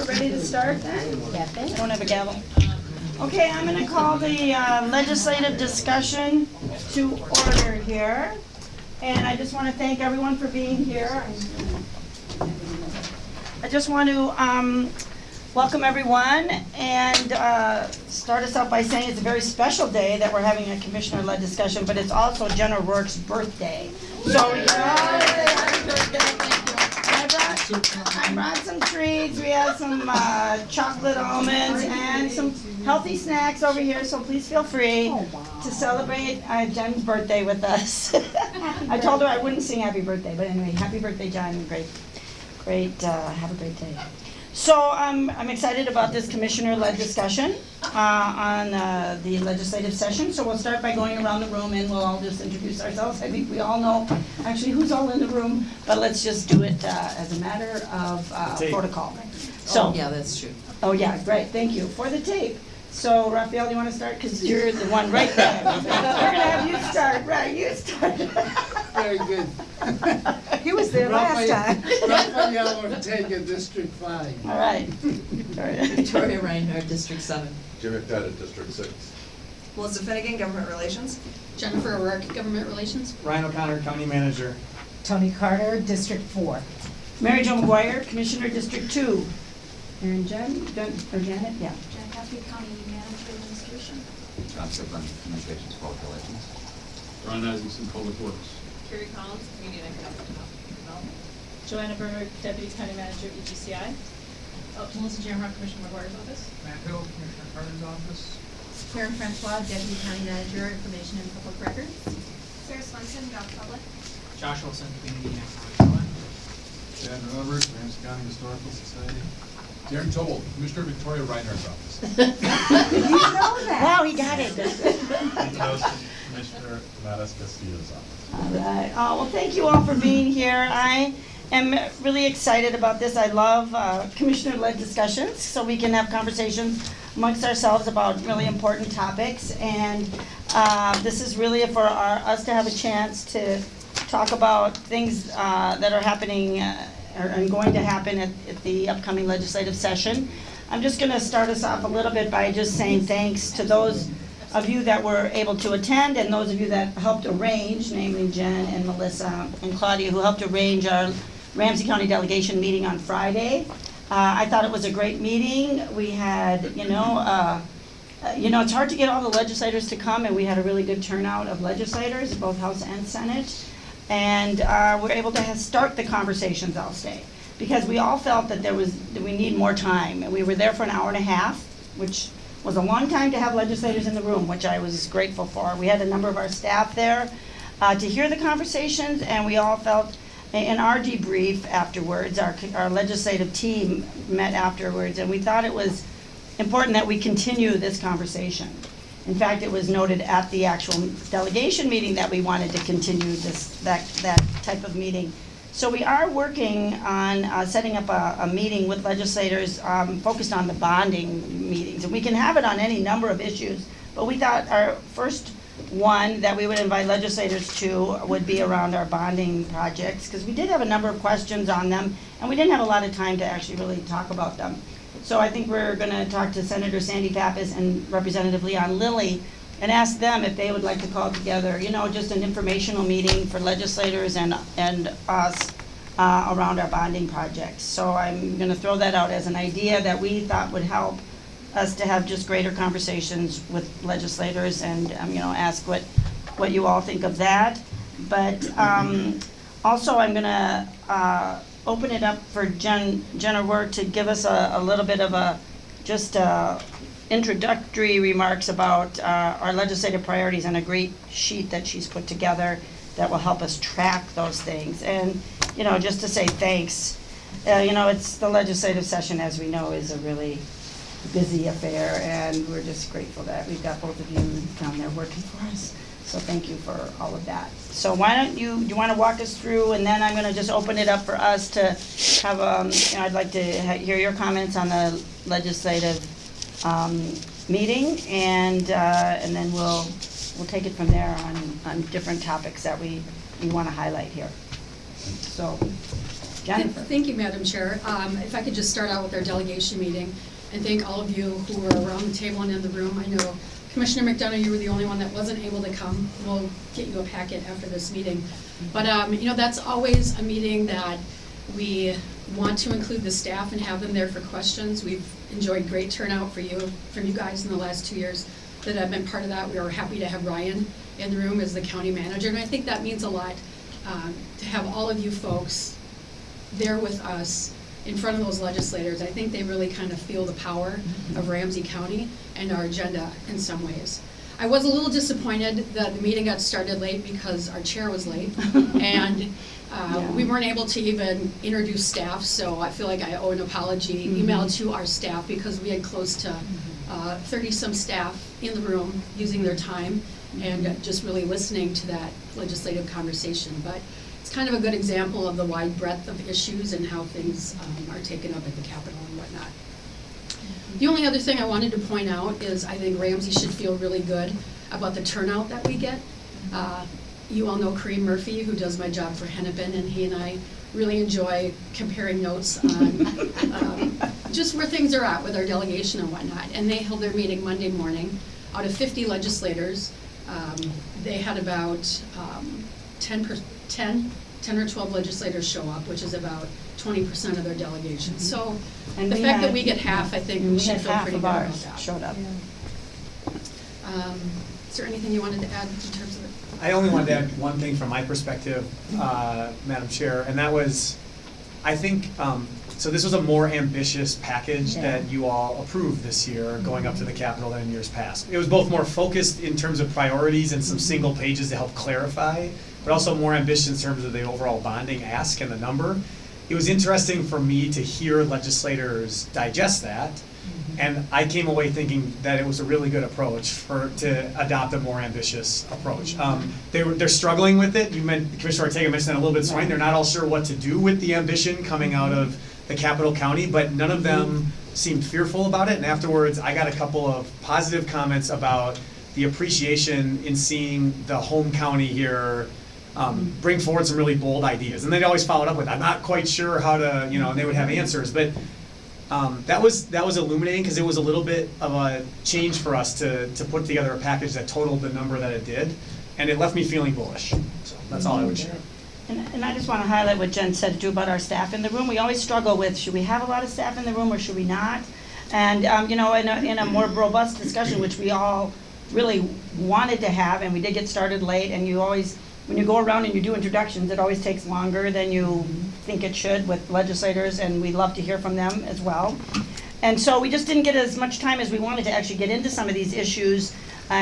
we're ready to start then? I don't have a gavel. Okay, I'm gonna call the uh, legislative discussion to order here. And I just wanna thank everyone for being here. I just want to, um, welcome everyone and, uh, start us off by saying it's a very special day that we're having a commissioner-led discussion, but it's also Jen O'Rourke's birthday. So yeah, can all happy birthday. I brought, some treats, we have some, uh, chocolate almonds and some healthy snacks over here, so please feel free to celebrate, uh, Jen's birthday with us. I told her I wouldn't sing happy birthday, but anyway, happy birthday, Jen, great, great, uh, have a great day. So, um, I'm excited about this commissioner-led discussion, uh, on, uh, the legislative session. So we'll start by going around the room and we'll all just introduce ourselves. I think we all know actually who's all in the room, but let's just do it, uh, as a matter of, uh, protocol. So, Yeah, that's true. oh yeah, great, thank you. For the tape, so Rafael, do you wanna start? Cause you're the one right there. We're gonna have you start, right, you start. Very good. He was there last time. Rafael Ortega, District Five. All right. All right. Victoria Reinhardt, District Seven. Jim McDonough, District Six. Melissa Finnegan, Government Relations. Jennifer O'Rourke, Government Relations. Ryan O'Connor, County Manager. Toni Carter, District Four. Mary Jo McGuire, Commissioner District Two. And Jen, Jen, or Janet, yeah. Jen County Manager Administration. John Siblin, Communications Public Relations. Ron Isaacson, Public Works. Kari Collins, Community and Economic Development. Joanna Berger, Deputy County Manager, EGCI. Oh, uh, Melissa Jamrock, Commissioner McGuire's office. Matt Hill, Commissioner Carter's office. Karen Francois, Deputy County Manager, Information and Public Records. Sarah Swenson, Gov Public. Josh Olson, Community and Economic Development. Chad Roberts, Ramsey County Historical Society. Darren Toble, Commissioner Victoria Reinhardt's office. You know that. Wow, he got it. Commissioner Tomatis Castillo's office. All right. Oh, well, thank you all for being here. I am really excited about this. I love uh, commissioner-led discussions, so we can have conversations amongst ourselves about really important topics. And uh, this is really for our, us to have a chance to talk about things uh, that are happening or and going to happen at, at the upcoming legislative session. I'm just going to start us off a little bit by just saying thanks to those of you that were able to attend and those of you that helped arrange, namely Jen and Melissa and Claudia, who helped arrange our Ramsey County delegation meeting on Friday. Uh, I thought it was a great meeting. We had, you know, uh, uh, you know, it's hard to get all the legislators to come, and we had a really good turnout of legislators, both House and Senate. And uh, we're able to start the conversations, I'll say, because we all felt that there was, that we need more time. And we were there for an hour and a half, which was a long time to have legislators in the room, which I was grateful for. We had a number of our staff there uh, to hear the conversations, and we all felt, in our debrief afterwards, our our legislative team met afterwards, and we thought it was important that we continue this conversation. In fact, it was noted at the actual delegation meeting that we wanted to continue this, that, that type of meeting. So we are working on uh, setting up a, a meeting with legislators um, focused on the bonding meetings. And we can have it on any number of issues, but we thought our first one that we would invite legislators to would be around our bonding projects, because we did have a number of questions on them, and we didn't have a lot of time to actually really talk about them. So I think we're gonna talk to Senator Sandy Pappas and Representative Leon Lillie and ask them if they would like to call together, you know, just an informational meeting for legislators and, and us uh, around our bonding projects. So I'm gonna throw that out as an idea that we thought would help us to have just greater conversations with legislators and, um, you know, ask what, what you all think of that. But, um, also, I'm gonna, uh, open it up for Jen, Jenna Work to give us a, a little bit of a, just, uh, introductory remarks about, uh, our legislative priorities and a great sheet that she's put together that will help us track those things. And, you know, just to say thanks. Uh, you know, it's, the legislative session, as we know, is a really busy affair, and we're just grateful that we've got both of you down there working for us. So thank you for all of that. So why don't you, do you want to walk us through, and then I'm going to just open it up for us to have, um, you know, I'd like to ha- hear your comments on the legislative um, meeting, and, uh, and then we'll, we'll take it from there on, on different topics that we, we want to highlight here. So, Jennifer. Thank you, Madam Chair. Um, If I could just start out with our delegation meeting, and thank all of you who were around the table and in the room. I know Commissioner McDonough, you were the only one that wasn't able to come. We'll get you a packet after this meeting. But, um, you know, that's always a meeting that we want to include the staff and have them there for questions. We've enjoyed great turnout for you, from you guys in the last two years that have been part of that. We are happy to have Ryan in the room as the county manager, and I think that means a lot um, to have all of you folks there with us in front of those legislators. I think they really kind of feel the power of Ramsey County and our agenda in some ways. I was a little disappointed that the meeting got started late because our chair was late. And uh, we weren't able to even introduce staff, so I feel like I owe an apology email to our staff because we had close to uh, thirty-some staff in the room using their time and just really listening to that legislative conversation. But it's kind of a good example of the wide breadth of issues and how things um, are taken up at the Capitol and whatnot. The only other thing I wanted to point out is I think Ramsey should feel really good about the turnout that we get. Uh, You all know Kareem Murphy, who does my job for Hennepin, and he and I really enjoy comparing notes on um, just where things are at with our delegation and whatnot. And they held their meeting Monday morning. Out of 50 legislators, um, they had about um, 10, per- 10, 10 or 12 legislators show up, which is about 20% of their delegation. So And the we fact that had- we get half, I think we we should feel pretty good about that. showed up. Um, Is there anything you wanted to add in terms of it? I only wanted to add one thing from my perspective, uh, Madam Chair, and that was, I think, um, so this was a more ambitious package Yeah. that you all approved this year, going up to the Capitol than in years past. It was both more focused in terms of priorities and some single pages to help clarify, but also more ambitious in terms of the overall bonding ask and the number. It was interesting for me to hear legislators digest that, and I came away thinking that it was a really good approach for, to adopt a more ambitious approach. Um, they were, they're struggling with it, you meant, Commissioner Ortega mentioned that a little bit this morning, they're not all sure what to do with the ambition coming out of the capital county, but none of them seemed fearful about it, and afterwards, I got a couple of positive comments about the appreciation in seeing the home county here um, bring forward some really bold ideas. And they'd always follow it up with, I'm not quite sure how to, you know, and they would have answers. But um, that was that was illuminating because it was a little bit of a change for us to, to put together a package that totaled the number that it did. And it left me feeling bullish. So that's all I would share. And, I just want to highlight what Jen said too about our staff in the room. We always struggle with, should we have a lot of staff in the room or should we not? And, um, you know, in a, in a more robust discussion, which we all really wanted to have, and we did get started late, and you always, when you go around and you do introductions, it always takes longer than you think it should with legislators, and we'd love to hear from them as well. And so we just didn't get as much time as we wanted to actually get into some of these issues. Uh,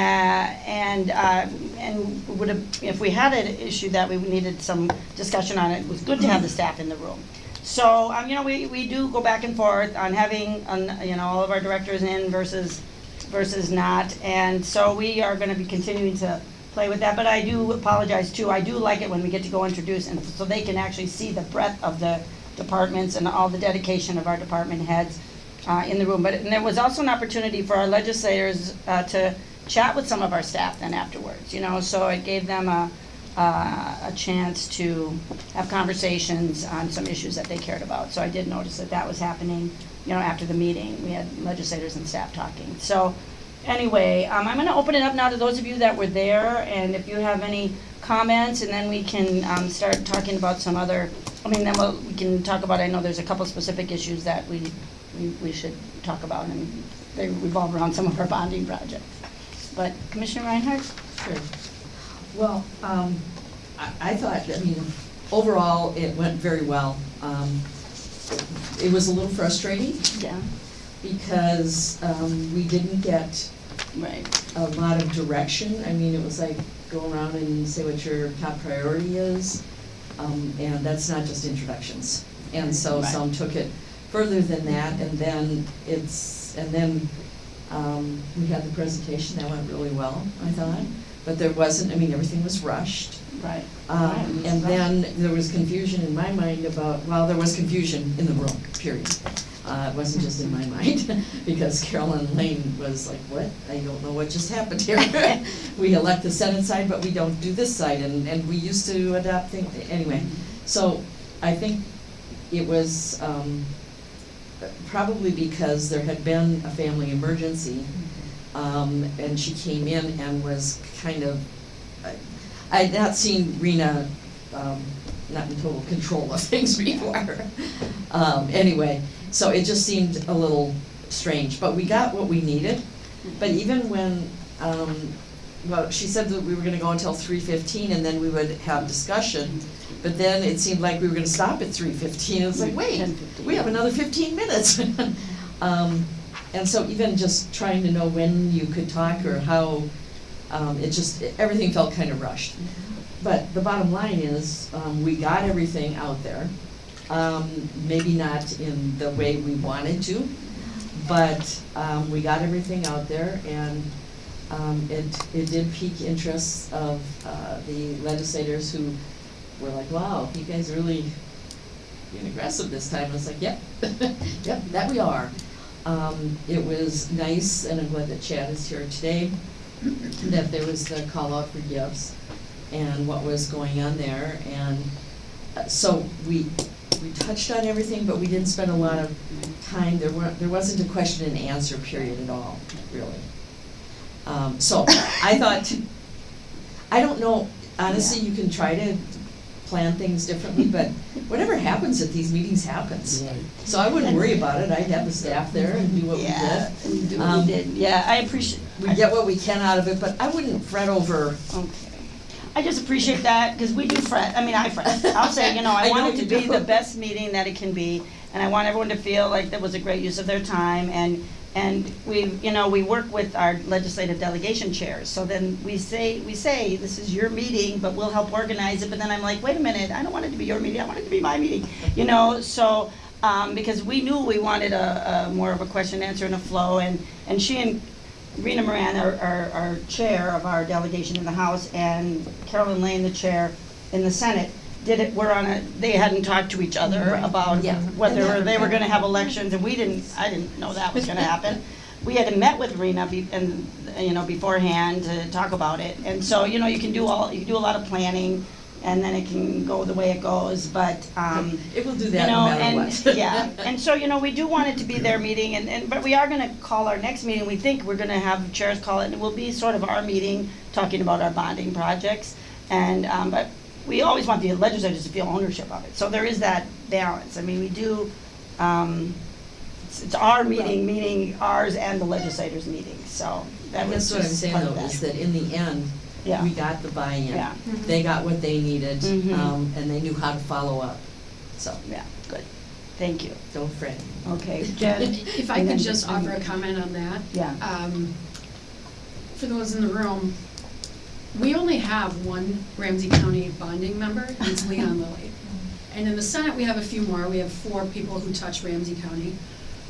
and, uh, and would have, if we had an issue that we needed some discussion on, it was good to have the staff in the room. So, um, you know, we, we do go back and forth on having, you know, all of our directors in versus, versus not. And so we are gonna be continuing to play with that, but I do apologize too. I do like it when we get to go introduce and so they can actually see the breadth of the departments and all the dedication of our department heads uh, in the room. But, and there was also an opportunity for our legislators uh, to chat with some of our staff then afterwards, you know, so it gave them a, uh, a chance to have conversations on some issues that they cared about. So I did notice that that was happening, you know, after the meeting. We had legislators and staff talking. So anyway, um, I'm gonna open it up now to those of you that were there, and if you have any comments, and then we can, um, start talking about some other, I mean, then we'll, we can talk about, I know there's a couple specific issues that we, we, we should talk about, and they revolve around some of our bonding projects. But Commissioner Reinhardt? Sure. Well, um, I, I thought, I mean, overall, it went very well. Um, it was a little frustrating Yeah, because, um, we didn't get right. a lot of direction. I mean, it was like, go around and say what your top priority is. Um, and that's not just introductions. And so Right. some took it further than that, and then it's, and then, um, we had the presentation, that went really well, I thought. But there wasn't, I mean, everything was rushed. Right. Um, Right. and then there was confusion in my mind about, well, there was confusion in the room, period. Uh, it wasn't just in my mind, because Carolyn Laine was like, what? I don't know what just happened here. We elect the Senate side, but we don't do this side, and, and we used to adopt things, anyway. So I think it was, um, probably because there had been a family emergency. Um, and she came in and was kind of, I, I had not seen Rena, um, not in total control of things before. Um, anyway, so it just seemed a little strange, but we got what we needed. But even when, um, well, she said that we were gonna go until three fifteen and then we would have discussion. But then it seemed like we were gonna stop at three fifteen, it was like, wait, we have another fifteen minutes. Um, and so even just trying to know when you could talk or how, um, it just, everything felt kind of rushed. But the bottom line is, um, we got everything out there. Um, maybe not in the way we wanted to, but, um, we got everything out there and, um, it, it did pique interest of, uh, the legislators who were like, wow, you guys are really being aggressive this time. I was like, yep, yep, that we are. Um, it was nice, and I'm glad that Chad is here today, that there was the call out for gifts and what was going on there, and uh, so we, we touched on everything, but we didn't spend a lot of time, there weren't, there wasn't a question and answer period at all, really. Um, so, I thought, I don't know, honestly, you can try to plan things differently, but whatever happens at these meetings happens. Right. So I wouldn't worry about it, I'd have the staff there and do what we did. and do what Um, we did, yeah, I appreciate. We get what we can out of it, but I wouldn't fret over, Okay. I just appreciate that, because we do fret, I mean, I fret. I'll say, you know, I I want know it to you be do. the best meeting that it can be, and I want everyone to feel like that was a great use of their time, and, and we, you know, we work with our legislative delegation chairs, so then we say, we say, this is your meeting, but we'll help organize it, but then I'm like, wait a minute, I don't want it to be your meeting, I want it to be my meeting, you know, so, um, because we knew we wanted a, a more of a question answer and a flow, and, and she and Rena Moran, our, our, our chair of our delegation in the House, and Carolyn Laine, the chair in the Senate, did it, were on a, they hadn't talked to each other about Yeah. whether they were gonna have elections, and we didn't, I didn't know that was gonna happen. We had met with Rena be, and, you know, beforehand to talk about it, and so, you know, you can do all, you can do a lot of planning, and then it can go the way it goes, but, um, it will do you that no know, matter and, what. yeah, and so, you know, we do want it to be their meeting, and, and, but we are gonna call our next meeting, we think we're gonna have chairs call it, and it will be sort of our meeting, talking about our bonding projects, and, um, but we always want the legislators to feel ownership of it, so there is that balance, I mean, we do, um, it's, it's our meeting, meaning ours and the legislators' meeting, so that And was that's what I'm just saying part though, of is that in the end, Yeah. we got the buy-in. Yeah. They got what they needed, Mhm. um, and they knew how to follow up. So, Yeah, good, thank you, don't fret. okay, Jen? If I and could just offer a comment on that. Yeah. Um, For those in the room, we only have one Ramsey County bonding member, and it's Leon Lillie. And in the Senate, we have a few more, we have four people who touch Ramsey County.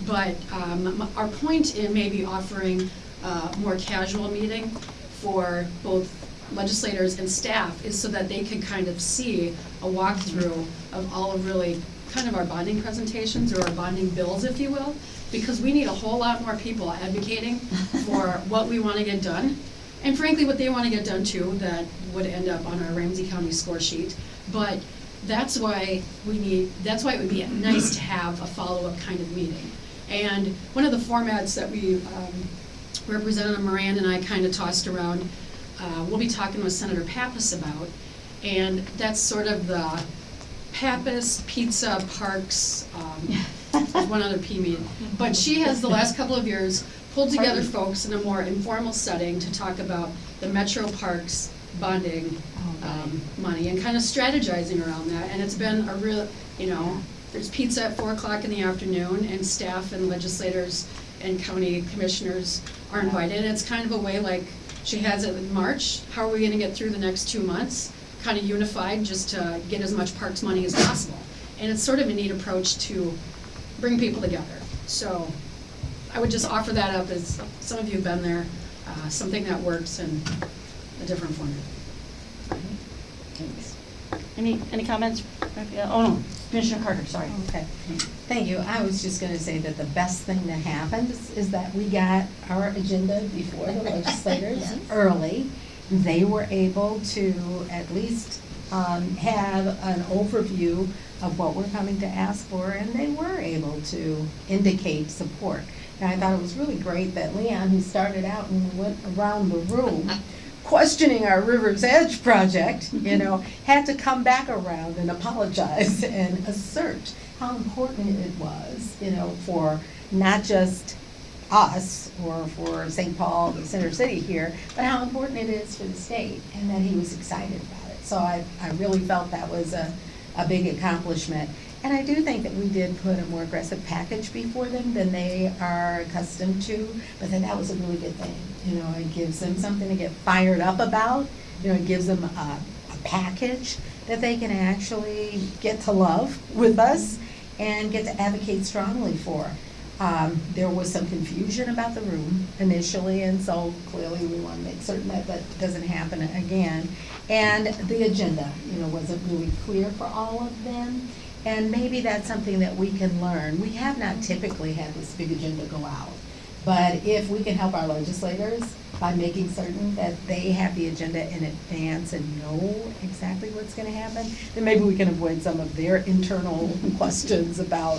But um, m- our point in maybe offering a more casual meeting for both legislators and staff is so that they can kind of see a walkthrough of all of really kind of our bonding presentations or our bonding bills, if you will, because we need a whole lot more people advocating for what we want to get done. And frankly, what they want to get done too, that would end up on our Ramsey County score sheet. But that's why we need, that's why it would be nice to have a follow-up kind of meeting. And one of the formats that we, um, Representative Moran and I kind of tossed around, uh, we'll be talking with Senator Pappas about, and that's sort of the Pappas Pizza Parks, um, there's one other P meeting. But she has the last couple of years pulled together folks in a more informal setting to talk about the Metro Parks bonding um, money and kind of strategizing around that. And it's been a real, you know, there's pizza at four o'clock in the afternoon and staff and legislators and county commissioners are invited. And it's kind of a way like, she has it in March, how are we gonna get through the next two months? Kind of unified, just to get as much parks money as possible. And it's sort of a neat approach to bring people together. So I would just offer that up as, some of you have been there, uh, something that works in a different format. Thanks. Any, any comments? Oh, no, Commissioner Carter, sorry. Okay, thank you. I was just gonna say that the best thing that happened is- is that we got our agenda before the legislators Yes. early. They were able to at least um, have an overview of what we're coming to ask for, and they were able to indicate support. And I thought it was really great that Leon, who started out and went around the room questioning our River's Edge project, you know, had to come back around and apologize and assert how important it was, you know, for not just us or for St. Paul, the center city here, but how important it is for the state and that he was excited about it. So I, I really felt that was a, a big accomplishment. And I do think that we did put a more aggressive package before them than they are accustomed to, but then that was a really good thing. You know, it gives them something to get fired up about, you know, it gives them a, a package that they can actually get to love with us and get to advocate strongly for. Um, there was some confusion about the room initially, and so clearly we want to make certain that that doesn't happen again. And the agenda, you know, wasn't really clear for all of them, and maybe that's something that we can learn. We have not typically had this big agenda go out, but if we can help our legislators by making certain that they have the agenda in advance and know exactly what's gonna happen, then maybe we can avoid some of their internal questions about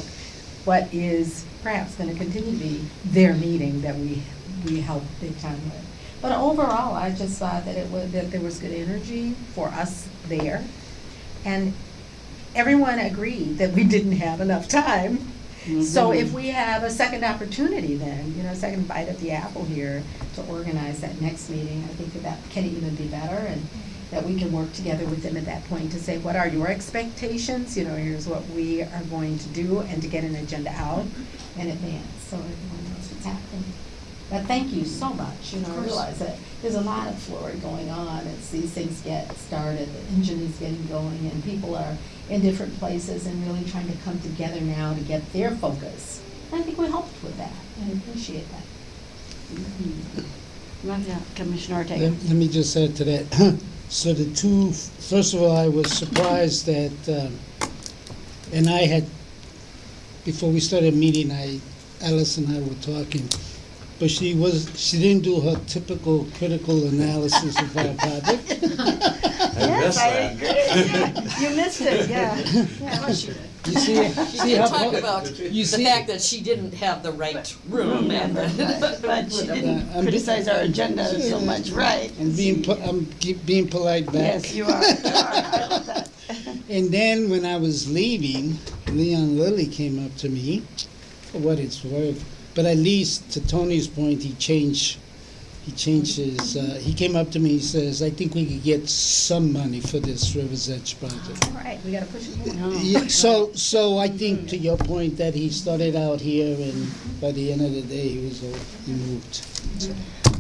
what is perhaps gonna continue to be their meeting that we, we help big time with. But overall, I just thought that it was, that there was good energy for us there. And everyone agreed that we didn't have enough time. So mm-hmm. if we have a second opportunity then, you know, a second bite at the apple here to organize that next meeting, I think that that can even be better and that we can work together with them at that point to say, what are your expectations? You know, here's what we are going to do and to get an agenda out in advance so everyone knows what's happening. But thank you so much, you know, I realize that there's a lot of flurry going on as these things get started, the engine is getting going and people are in different places and really trying to come together now to get their focus. And I think we helped with that, I appreciate that. Yeah, Commissioner Ortega. Let let me just add to that. So the two, first of all, I was surprised that, um, and I had, before we started meeting, I, Alice and I were talking, but she was, she didn't do her typical critical analysis of our project. Yes, I agree. You missed it, yeah. Yeah. You see, see how, Talk about you the see- fact that she didn't have the right room and But the. but she didn't I'm- criticize our agenda so much, right? I'm being, po- I'm keep being polite back. Yes, you are. You are. I love that. And then when I was leaving, Leon Lillie came up to me, for what it's worth. But at least, to Toni's point, he changed, he changed his, uh, he came up to me, he says, I think we could get some money for this River's Edge project. All right, we gotta push it more. Yeah, so, so I think to your point that he started out here and by the end of the day, he was, all- he moved.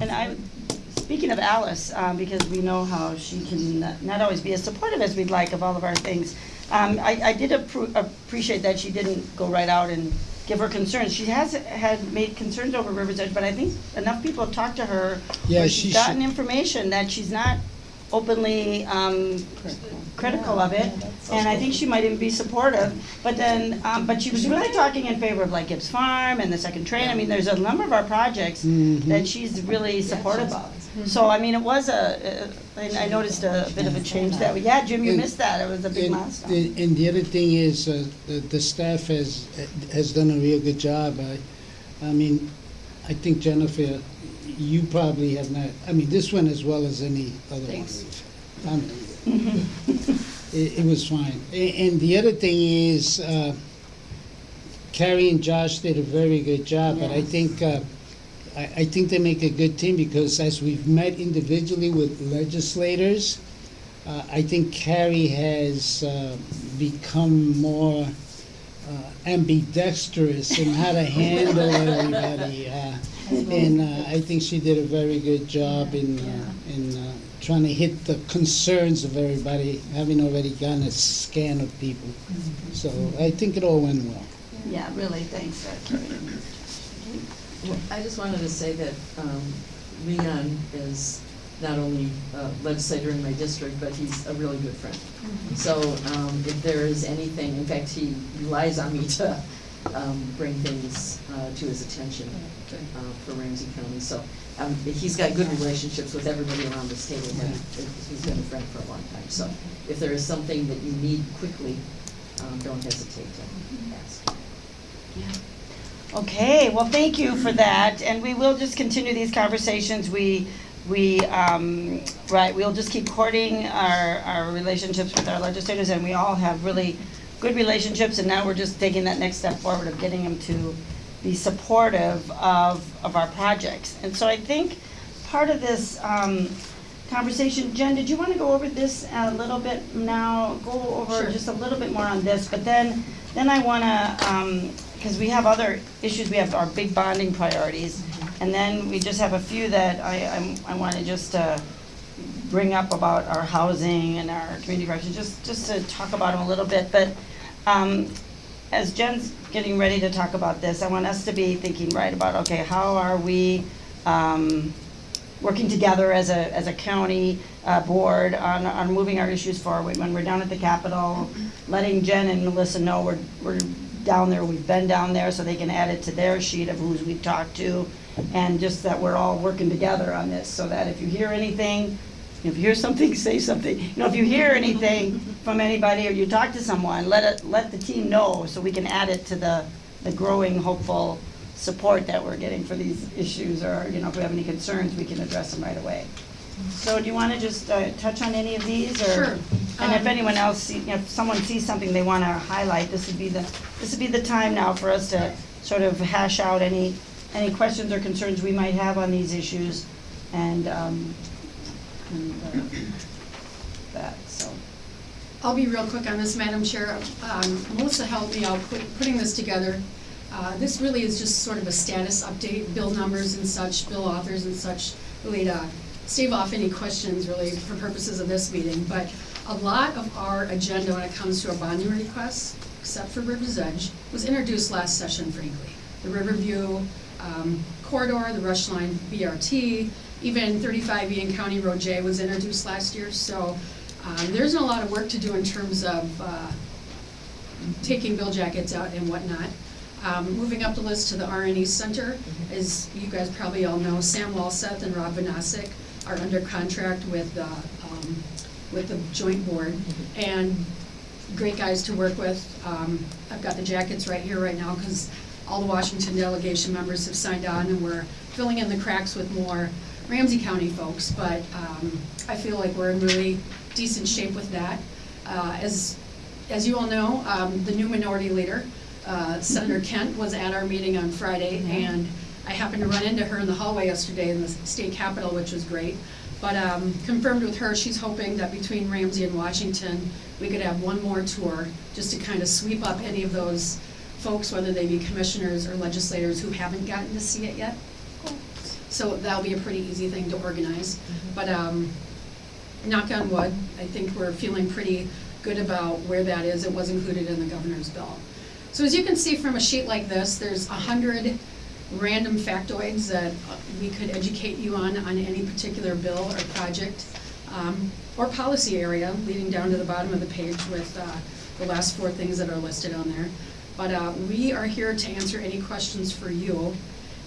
And I, speaking of Alice, um, because we know how she can not- not always be as supportive as we'd like of all of our things, um, I, I did appro- appreciate that she didn't go right out and give her concerns. She has had made concerns over River's Edge, but I think enough people have talked to her Yeah, where she she's gotten should- information that she's not openly, um, critical of it, and I think she might even be supportive, but then, um, but she was really talking in favor of like Gibbs Farm and the second train, I mean, there's a number of our projects that she's really supportive of. So, I mean, it was a, uh, I I noticed a bit of a change that, way. yeah, Jim, you missed that, it was a big And- milestone. And and the other thing is, uh, the the staff has, has done a real good job. I, I mean, I think Jennifer, you probably have not, I mean, this one as well as any other one. I mean, It, it was fine. A- And the other thing is, uh, Carrie and Josh did a very good job, but I think, uh, I, I think they make a good team because as we've met individually with legislators, uh, I think Carrie has uh, become more uh, ambidextrous in how to handle everybody. uh, And uh, I think she did a very good job in, uh, in uh, trying to hit the concerns of everybody, having already gotten a scan of people. So I think it all went well. Yeah, really, thanks, Carrie. Well, I just wanted to say that um, Leon is not only a legislator in my district, but he's a really good friend. So um, if there is anything, in fact, he relies on me to um, bring things uh, to his attention uh, for Ramsey County. So um, he's got good relationships with everybody around this table, but he's been a friend for a long time. So if there is something that you need quickly, um, don't hesitate to ask. Okay, well, thank you for that, and we will just continue these conversations. We, we, um, right, we'll just keep courting our, our relationships with our legislators, and we all have really good relationships, and now we're just taking that next step forward of getting them to be supportive of, of our projects. And so I think part of this, um, conversation, Jen, did you wanna go over this a little bit now? Go over Sure. just a little bit more on this, but then, then I wanna, um, cause we have other issues, we have our big bonding priorities. And then we just have a few that I, I'm, I wanna just, uh, bring up about our housing and our community corrections, just, just to talk about them a little bit, but, um, as Jen's getting ready to talk about this, I want us to be thinking, right, about, okay, how are we, um, working together as a, as a county, uh, board on, on moving our issues forward. When we're down at the Capitol, letting Jen and Melissa know we're, we're down there, we've been down there, so they can add it to their sheet of who's we've talked to. And just that we're all working together on this, so that if you hear anything, if you hear something, say something. You know, if you hear anything from anybody or you talk to someone, let it, let the team know, so we can add it to the, the growing hopeful support that we're getting for these issues, or, you know, if we have any concerns, we can address them right away. So do you wanna just, uh, touch on any of these, or? Sure. And if Um, anyone else, see- if someone sees something they wanna highlight, this would be the, this would be the time now for us to sort of hash out any, any questions or concerns we might have on these issues, and, um, and, uh, that, so. I'll be real quick on this, Madam Chair. Um, Melissa helped me out put- putting this together. Uh, This really is just sort of a status update, bill numbers and such, bill authors and such, really to stave off any questions really for purposes of this meeting. But a lot of our agenda when it comes to our bonding requests, except for River's Edge, was introduced last session, frankly. The Riverview um, corridor, the Rush Line BRT, even 35E and County Road J was introduced last year. So um, There's a lot of work to do in terms of uh, taking bill jackets out and whatnot. Um, Moving up the list to the R&E Center, as you guys probably all know, Sam Walseth and Rob Vanasek are under contract with, uh, um, with the joint board, and great guys to work with. Um, I've got the jackets right here right now, because all the Washington delegation members have signed on, and we're filling in the cracks with more Ramsey County folks, but um, I feel like we're in really decent shape with that. Uh, As, as you all know, um, the new minority leader, uh, Senator Kent, was at our meeting on Friday, and I happened to run into her in the hallway yesterday in the state capitol, which was great. But um, confirmed with her, she's hoping that between Ramsey and Washington, we could have one more tour, just to kind of sweep up any of those folks, whether they be commissioners or legislators who haven't gotten to see it yet. So that'll be a pretty easy thing to organize. But um, knock on wood, I think we're feeling pretty good about where that is. It was included in the governor's bill. So as you can see from a sheet like this, there's a hundred random factoids that we could educate you on, on any particular bill or project, um, or policy area, leading down to the bottom of the page with uh, the last four things that are listed on there. But uh, we are here to answer any questions for you.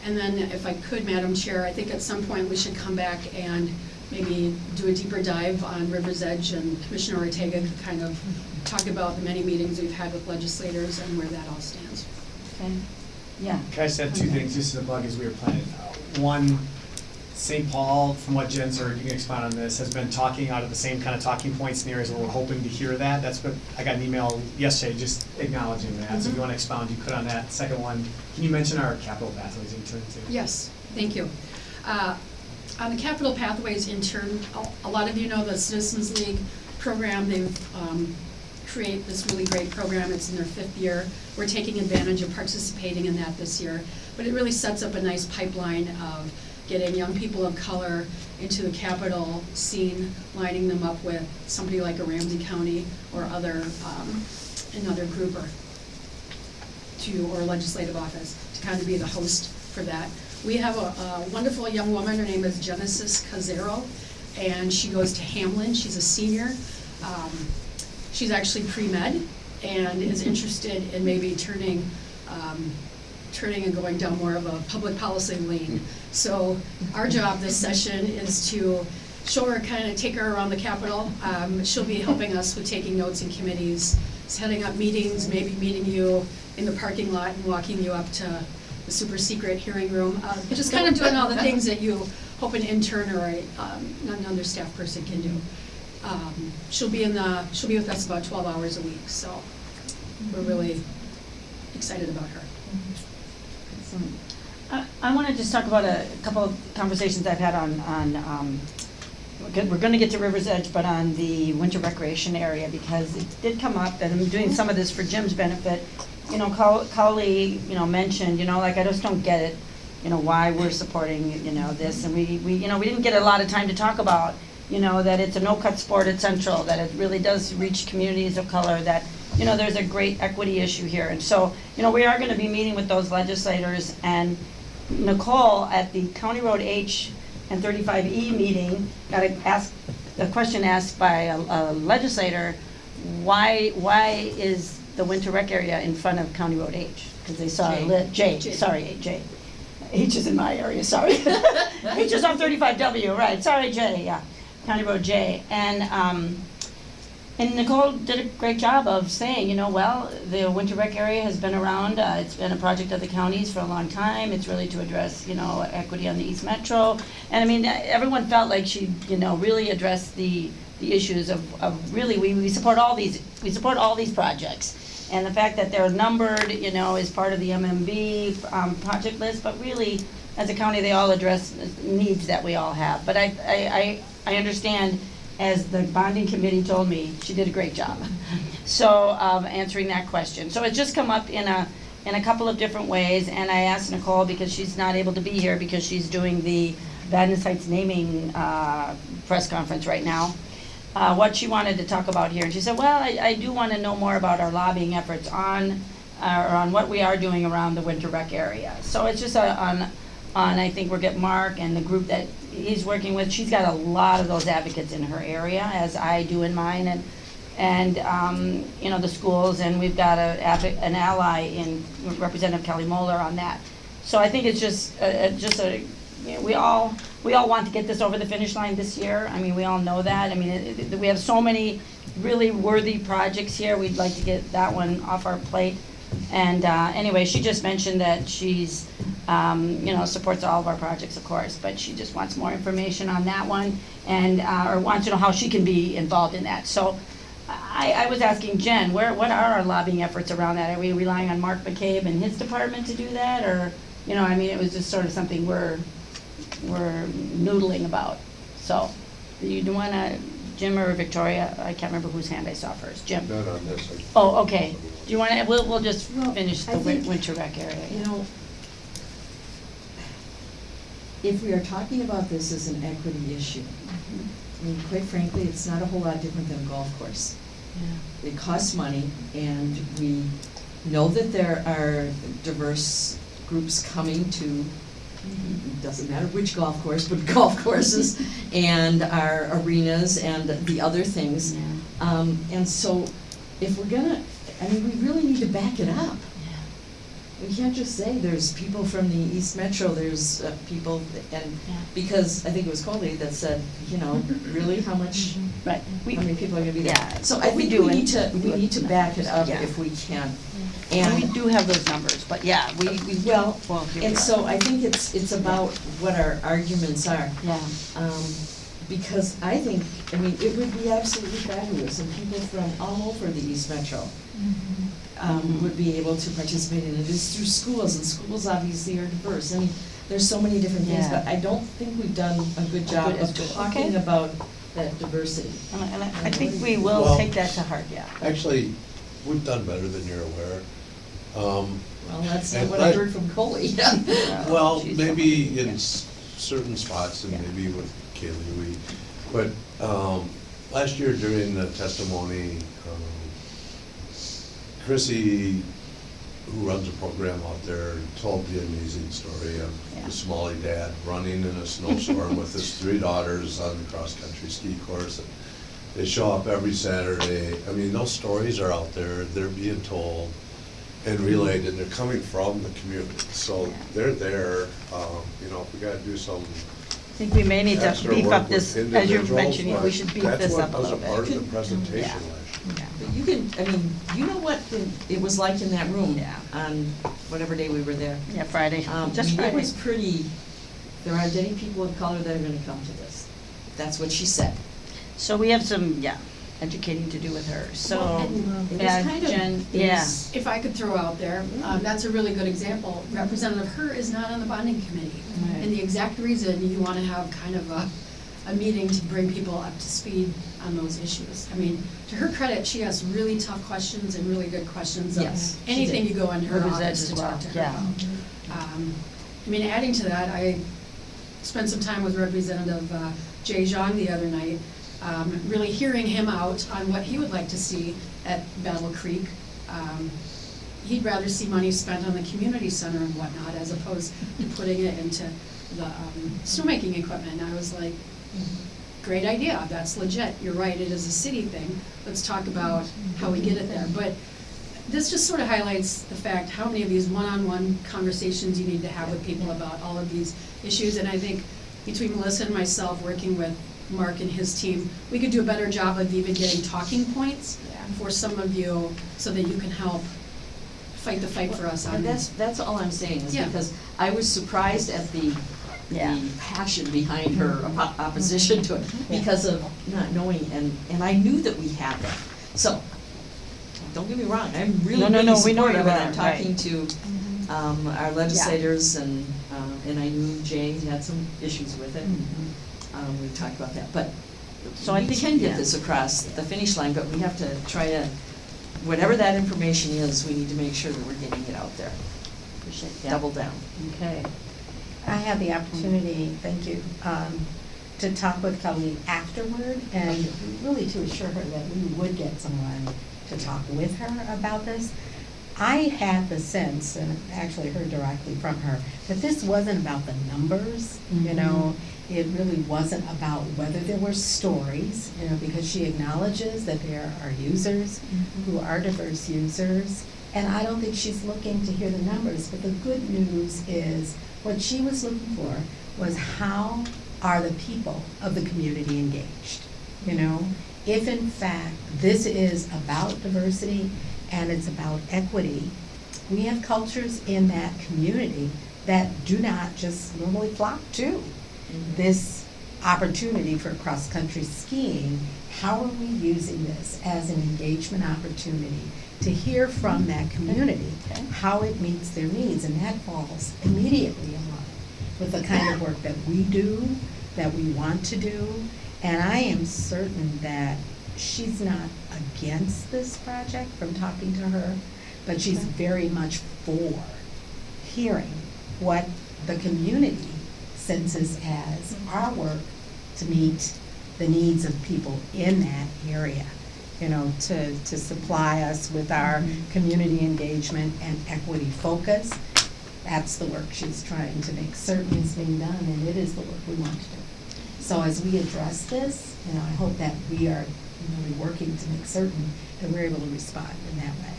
And then if I could, Madam Chair, I think at some point we should come back and maybe do a deeper dive on River's Edge and Commissioner Ortega could kind of talk about the many meetings we've had with legislators and where that all stands. Okay, yeah. Can I just add two things, just as a bug as we were planning? Uh, One, St. Paul, from what Jen's heard, you can expound on this, has been talking out of the same kind of talking points in areas where we're hoping to hear that. That's what, I got an email yesterday just acknowledging that, so if you wanna expound, you could on that. Second one, can you mention our Capitol Pathways intern too? Yes, thank you. Uh, On the Capitol Pathways intern, a- a lot of you know the Citizens League program, they've um, create this really great program, it's in their fifth year. We're taking advantage of participating in that this year, but it really sets up a nice pipeline of getting young people of color into the capital scene, lining them up with somebody like a Ramsey County or other, um, another group or to, or legislative office, to kind of be the host for that. We have a, a wonderful young woman, her name is Genesis Casero, and she goes to Hamline, she's a senior. Um, She's actually pre-med and is interested in maybe turning, um, turning and going down more of a public policy lane. So our job this session is to show her, kind of take her around the Capitol. Um, she'll be helping us with taking notes in committees, setting up meetings, maybe meeting you in the parking lot and walking you up to the super secret hearing room. Uh, Just kind of doing all the things that you hope an intern or a, um, another staff person can do. Um, She'll be in the, she'll be with us about twelve hours a week, so we're really excited about her. Excellent. I, I want to just talk about a couple of conversations I've had on, on, um, we're gonna get to River's Edge, but on the winter recreation area, because it did come up, and I'm doing some of this for Jim's benefit. You know, Cowley, you know, mentioned, you know, like, I just don't get it, you know, why we're supporting, you know, this, and we, we, you know, we didn't get a lot of time to talk about, you know, that it's a no-cut sport at Central, that it really does reach communities of color, that, you know, there's a great equity issue here. And so, you know, we are gonna be meeting with those legislators, and Nicole at the County Road H and thirty-five E meeting got a, asked, a question asked by a a legislator, why, why is the winter rec area in front of County Road H? Because they saw, a J. lit- J, J. sorry, J. H is in my area, sorry. H is on thirty-five W, right, sorry, J, yeah, County Road J. And, um, and Nicole did a great job of saying, you know, well, the winter rec area has been around, uh, it's been a project of the counties for a long time, it's really to address, you know, equity on the East Metro. And I mean, everyone felt like she, you know, really addressed the, the issues of, of really, we, we support all these, we support all these projects. And the fact that they're numbered, you know, is part of the MMB, um, project list, but really, as a county, they all address needs that we all have. But I, I, I, understand, as the bonding committee told me, she did a great job. So, um, answering that question. So it's just come up in a, in a couple of different ways, and I asked Nicole, because she's not able to be here, because she's doing the Vadnais Heights naming, uh, press conference right now, uh, what she wanted to talk about here. And she said, well, I, I do want to know more about our lobbying efforts on, uh, or on what we are doing around the winter rec area. So it's just a, on, on, I think we'll get Mark and the group that he's working with. She's got a lot of those advocates in her area, as I do in mine, and, and, um, you know, the schools, and we've got a, an ally in Representative Kelly Moller on that. So I think it's just, uh, uh, just a, you know, we all, we all want to get this over the finish line this year. I mean, we all know that. I mean, it, it, we have so many really worthy projects here. We'd like to get that one off our plate. And, uh, anyway, she just mentioned that she's, um, you know, supports all of our projects, of course, but she just wants more information on that one and, uh, or wants to know how she can be involved in that. So I, I was asking Jen, where, what are our lobbying efforts around that? Are we relying on Mark McCabe and his department to do that? Or, you know, I mean, it was just sort of something we're, we're noodling about. So, do you want to, Jim or Victoria? I can't remember whose hand I saw first. Jim? Not on this. one. Oh, okay. Do you want to, we'll, we'll just Well, finish I the win- think, winter rec area. You know, if we are talking about this as an equity issue, I mean, quite frankly, it's not a whole lot different than a golf course. It costs money, and we know that there are diverse groups coming to, doesn't matter which golf course, but golf courses, and our arenas and the other things. Yeah. Um, and so, if we're gonna, I mean, we really need to back it up. We can't just say there's people from the East Metro, there's uh, people, and, Yeah. because I think it was Coley that said, you know, really, how much, Right. We, how many people are gonna be there? Yeah, So I we think do, we need to, we do we it. need to back it up Yeah. if we can. and we do have those numbers, but yeah, we, we. well, Well, here we and are. so I think it's, it's about what our arguments are. Yeah. Um, because I think, I mean, it would be absolutely fabulous, and people from all over the East Metro um, would be able to participate in. It's through schools, and schools obviously are diverse. I mean, there's so many different things, Yeah. but I don't think we've done a good job Good, of good. talking Okay. about that diversity. And I- and I, I think we will Well- take that to heart, yeah. Actually, we've done better than you're aware. Um, Well, that's not what I I- heard from Coley. Well, Jeez. maybe in s- certain spots and Yeah. maybe with Kaylee, we, but, um, last year during the testimony, Chrissy, who runs a program out there, told the amazing story of Yeah. the Somali dad running in a snowstorm with his three daughters on the cross-country ski course. and They show up every Saturday. I mean, those stories are out there, they're being told and relayed, and they're coming from the community. So Yeah. they're there, um, you know, if we gotta do some I think we may need to beef up this, as you're mentioning, we should beef this up a little That's what was a part bit. of the presentation Yeah. Last But you can, I mean, you know what the- it was like in that room Yeah. on whatever day we were there. Yeah, Friday, Um, just mean, it Friday. was pretty, there aren't any people of color that are gonna come to this. That's what she said. So we have some, yeah, educating to do with her, Well, so. and It was yeah, kind of- Jen, it yeah. was- If I could throw out there, um, that's a really good example. Representative Her is not on the bonding committee. Right. And the exact reason you wanna have kind of a, a meeting to bring people up to speed on those issues. I mean, to her credit, she asks really tough questions and really good questions of Yes, she anything did. you go in her Edge office as to well, talk to her yeah. about. Um, I mean, adding to that, I spent some time with Representative uh, Jay Xiong the other night, um, really hearing him out on what he would like to see at Battle Creek. Um, He'd rather see money spent on the community center and whatnot as opposed to putting it into the um, snowmaking equipment. And I was like, great idea, that's legit, you're right, it is a city thing. Let's talk about how we get it there. But this just sort of highlights the fact how many of these one-on-one conversations you need to have with people about all of these issues. And I think between Melissa and myself, working with Mark and his team, we could do a better job of even getting talking points for some of you so that you can help fight the fight for us on And that's, that's all I'm saying, is Yeah. because I was surprised at the, Yeah. the passion behind her oppo- opposition to it, because of not knowing, and, and I knew that we had that. So, don't get me wrong, I'm really, No, no, really no, we know supportive, you and I'm talking to, um, our legislators, and, um, and I knew Jay had some issues with it, and, um, we talked about that, but So I we think- can yeah. get this across the finish line, but we have to try to, whatever that information is, we need to make sure that we're getting it out there, Appreciate that. double down. Okay. I had the opportunity, thank you, um, to talk with Kelly afterward and really to assure her that we would get someone to talk with her about this. I had the sense, and actually heard directly from her, that this wasn't about the numbers, you know? It really wasn't about whether there were stories, you know, because she acknowledges that there are users who are diverse users. And I don't think she's looking to hear the numbers, but the good news is, what she was looking for was how are the people of the community engaged? You know, if in fact this is about diversity and it's about equity, we have cultures in that community that do not just normally flock to mm-hmm. this opportunity for cross-country skiing. How are we using this as an engagement opportunity to hear from that community, Okay. how it meets their needs? And that falls immediately in line with the kind of work that we do, that we want to do. And I am certain that she's not against this project from talking to her, but she's very much for hearing what the community senses as mm-hmm. our work to meet the needs of people in that area. You know, to, to supply us with our mm-hmm. community engagement and equity focus. That's the work she's trying to make certain is being done, and it is the work we want to do. So as we address this, you know, I hope that we are really working to make certain that we're able to respond in that way.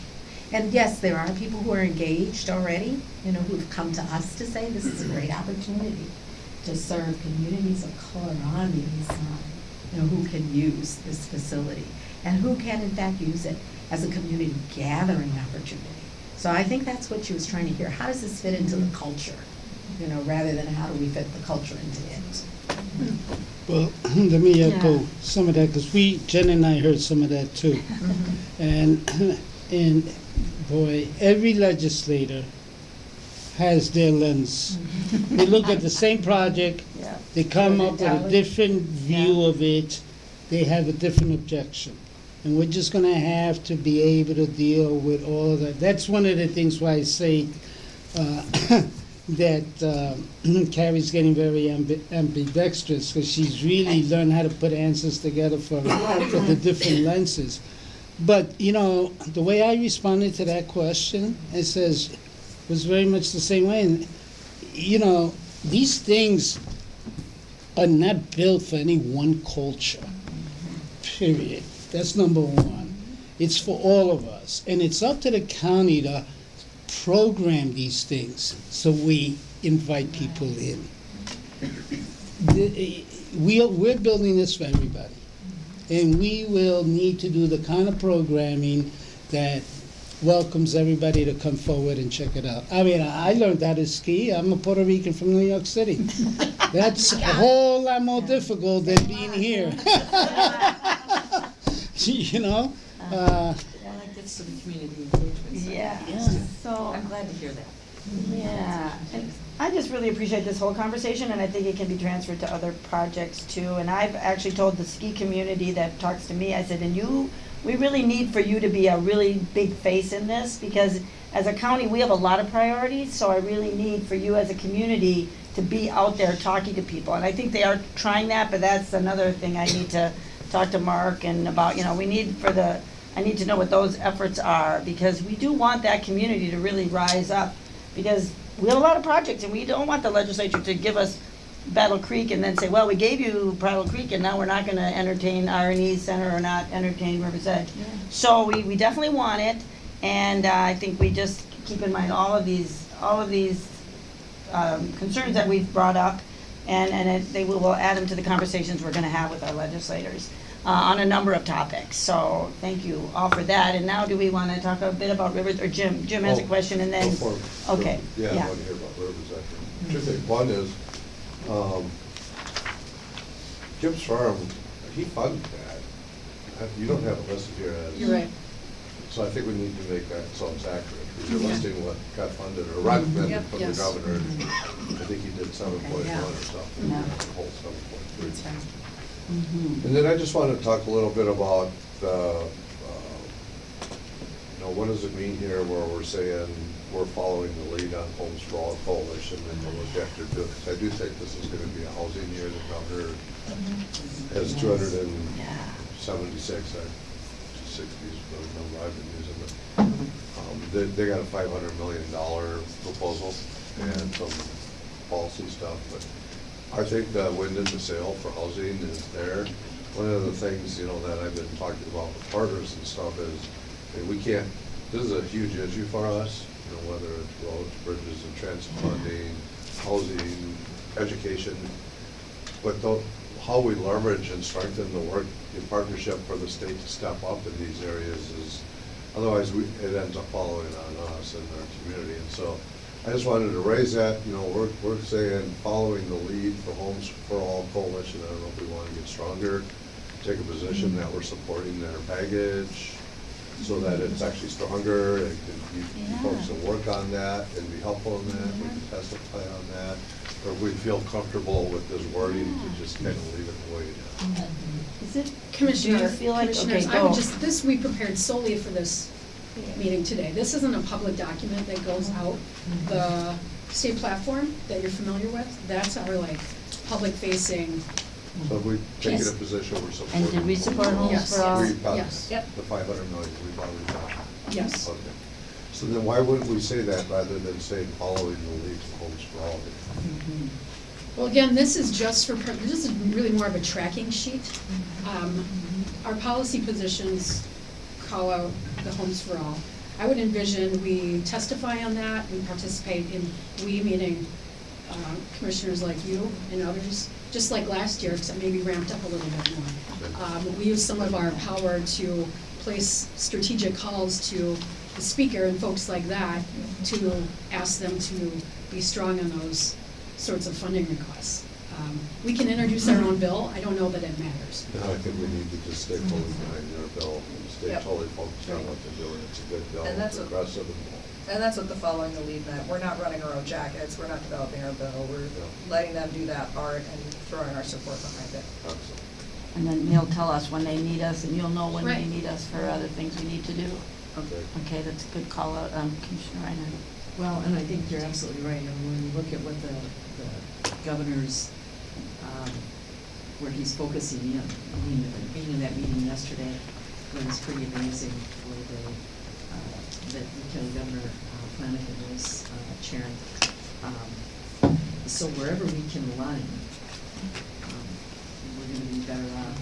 And yes, there are people who are engaged already, you know, who've come to us to say this is a great opportunity to serve communities of color on the east side, you know, who can use this facility and who can in fact use it as a community gathering opportunity. So I think that's what she was trying to hear. How does this fit into the culture? You know, rather than how do we fit the culture into it? Well, let me echo Yeah. some of that, because we, Jen and I heard some of that too. And, and boy, every legislator has their lens. They look at the same project, Yeah. they come up with a different view of it, they have a different objection. And we're just gonna have to be able to deal with all of that. That's one of the things why I say, uh, that uh, Kari's getting very ambi- ambidextrous, because she's really learned how to put answers together for, for the different lenses. But, you know, the way I responded to that question, it says, was very much the same way. And, you know, these things are not built for any one culture, period. That's number one. It's for all of us. And it's up to the county to program these things so we invite people in. The- We we're building this for everybody. and we will need to do the kind of programming that welcomes everybody to come forward and check it out. I mean, I learned how to ski. I'm a Puerto Rican from New York City. That's a whole lot more difficult than being here. you know? Uh, Well, that gets some community engagement. so Yeah, that's- so, I'm glad to hear that. yeah. And I just really appreciate this whole conversation, and I think it can be transferred to other projects too. And I've actually told the ski community that talks to me, I said, and you, we really need for you to be a really big face in this, because as a county, we have a lot of priorities, so I really need for you as a community to be out there talking to people. And I think they are trying that, but that's another thing I need to talk to Mark and about, you know, we need for the, I need to know what those efforts are, because we do want that community to really rise up. Because we have a lot of projects, and we don't want the legislature to give us Battle Creek and then say, well, we gave you Battle Creek, and now we're not gonna entertain R and E Center or not entertain River's Edge. So we, we definitely want it, and uh, I think we just keep in mind all of these, all of these um, concerns that we've brought up, and, and it- they will, we'll add them to the conversations we're gonna have with our legislators uh, on a number of topics. So, thank you all for that, and now do we wanna talk a bit about Rivers, or Jim, Jim has a Oh, question, and then. Go for it. Okay, Yeah, I want to hear about Rivers Edge. Two things. One is, um, Gibbs Farm, he funded that. Uh, You don't have it listed here as. You're right. So I think we need to make that so it's accurate. Because you're listing what got funded or recommended Yep, from the yes. governor. I think he did seven point yeah. one or something, Yeah. the whole seven point three. That's right. Mhm. And then I just want to talk a little bit about, uh, uh, you know, what does it mean here where we're saying we're following the lead on Homes for All Coalition and the objective to, because I do think this is going to be a housing year. The governor has two hundred and Yeah. seventy-six, uh, sixties, the number I've been using, but, um, they, they got a five hundred million dollar proposal and some policy stuff, but I think the wind in the sail for housing is there. One of the things, you know, that I've been talking about with partners and stuff is, we can't, this is a huge issue for us, you know, whether it's roads, bridges, and transit funding, housing, education, but though, how we leverage and strengthen the work in partnership for the state to step up in these areas is, otherwise we, it ends up following on us and our community. And so I just wanted to raise that, you know, we're, we're saying, following the lead for Homes for All Coalition, I don't know if we want to get stronger, take a position that we're supporting their package so that it's actually stronger, and can, you you folks can work on that and be helpful in that, we can mm-hmm. testify on that. Or we feel comfortable with this wording to just kind of leave it the way it is. Mm-hmm. Is it, Commissioner, Do you feel like- Commissioners, okay, I would go. just, this we prepared solely for this meeting today. This isn't a public document that goes out. The state platform that you're familiar with, that's our like, public facing, So we take it Yes. a position, we're supporting. and did we support Homes Yes, for All? yes. We probably- Yes. The five hundred million, we probably got. yes. Okay. So then why wouldn't we say that rather than say following the lead for Homes for All? Well, again, this is just for, per- this is really more of a tracking sheet. Um, Our policy positions call out the homes for all. I would envision we testify on that, we participate in, we meaning um, commissioners like you and others, just like last year, except maybe ramped up a little bit more. Um, We use some of our power to place strategic calls to the speaker and folks like that to ask them to be strong on those sorts of funding requests. Um, We can introduce our own bill, I don't know that it matters. No, I think we need to just stay fully behind their bill and stay Yep. totally focused on what they're doing. It's a good bill, And it's that's what- aggressive and bold. And that's what the following the lead meant. We're not running our own jackets, we're not developing our bill, we're Yeah. letting them do that part and throwing our support behind it. Excellent. And then they'll tell us when they need us, and you'll know when they Right. need us for other things we need to do. Okay. Okay, that's a good call out, um, Commissioner Reinhardt. Well, and I think you're absolutely right, and when you look at what the, the governor's, where he's focusing in, I mean, being in that meeting yesterday was pretty amazing for the, uh, that Lieutenant Governor uh, Flanagan was, uh, chairing. Um, So wherever we can align, um, we're gonna be better off.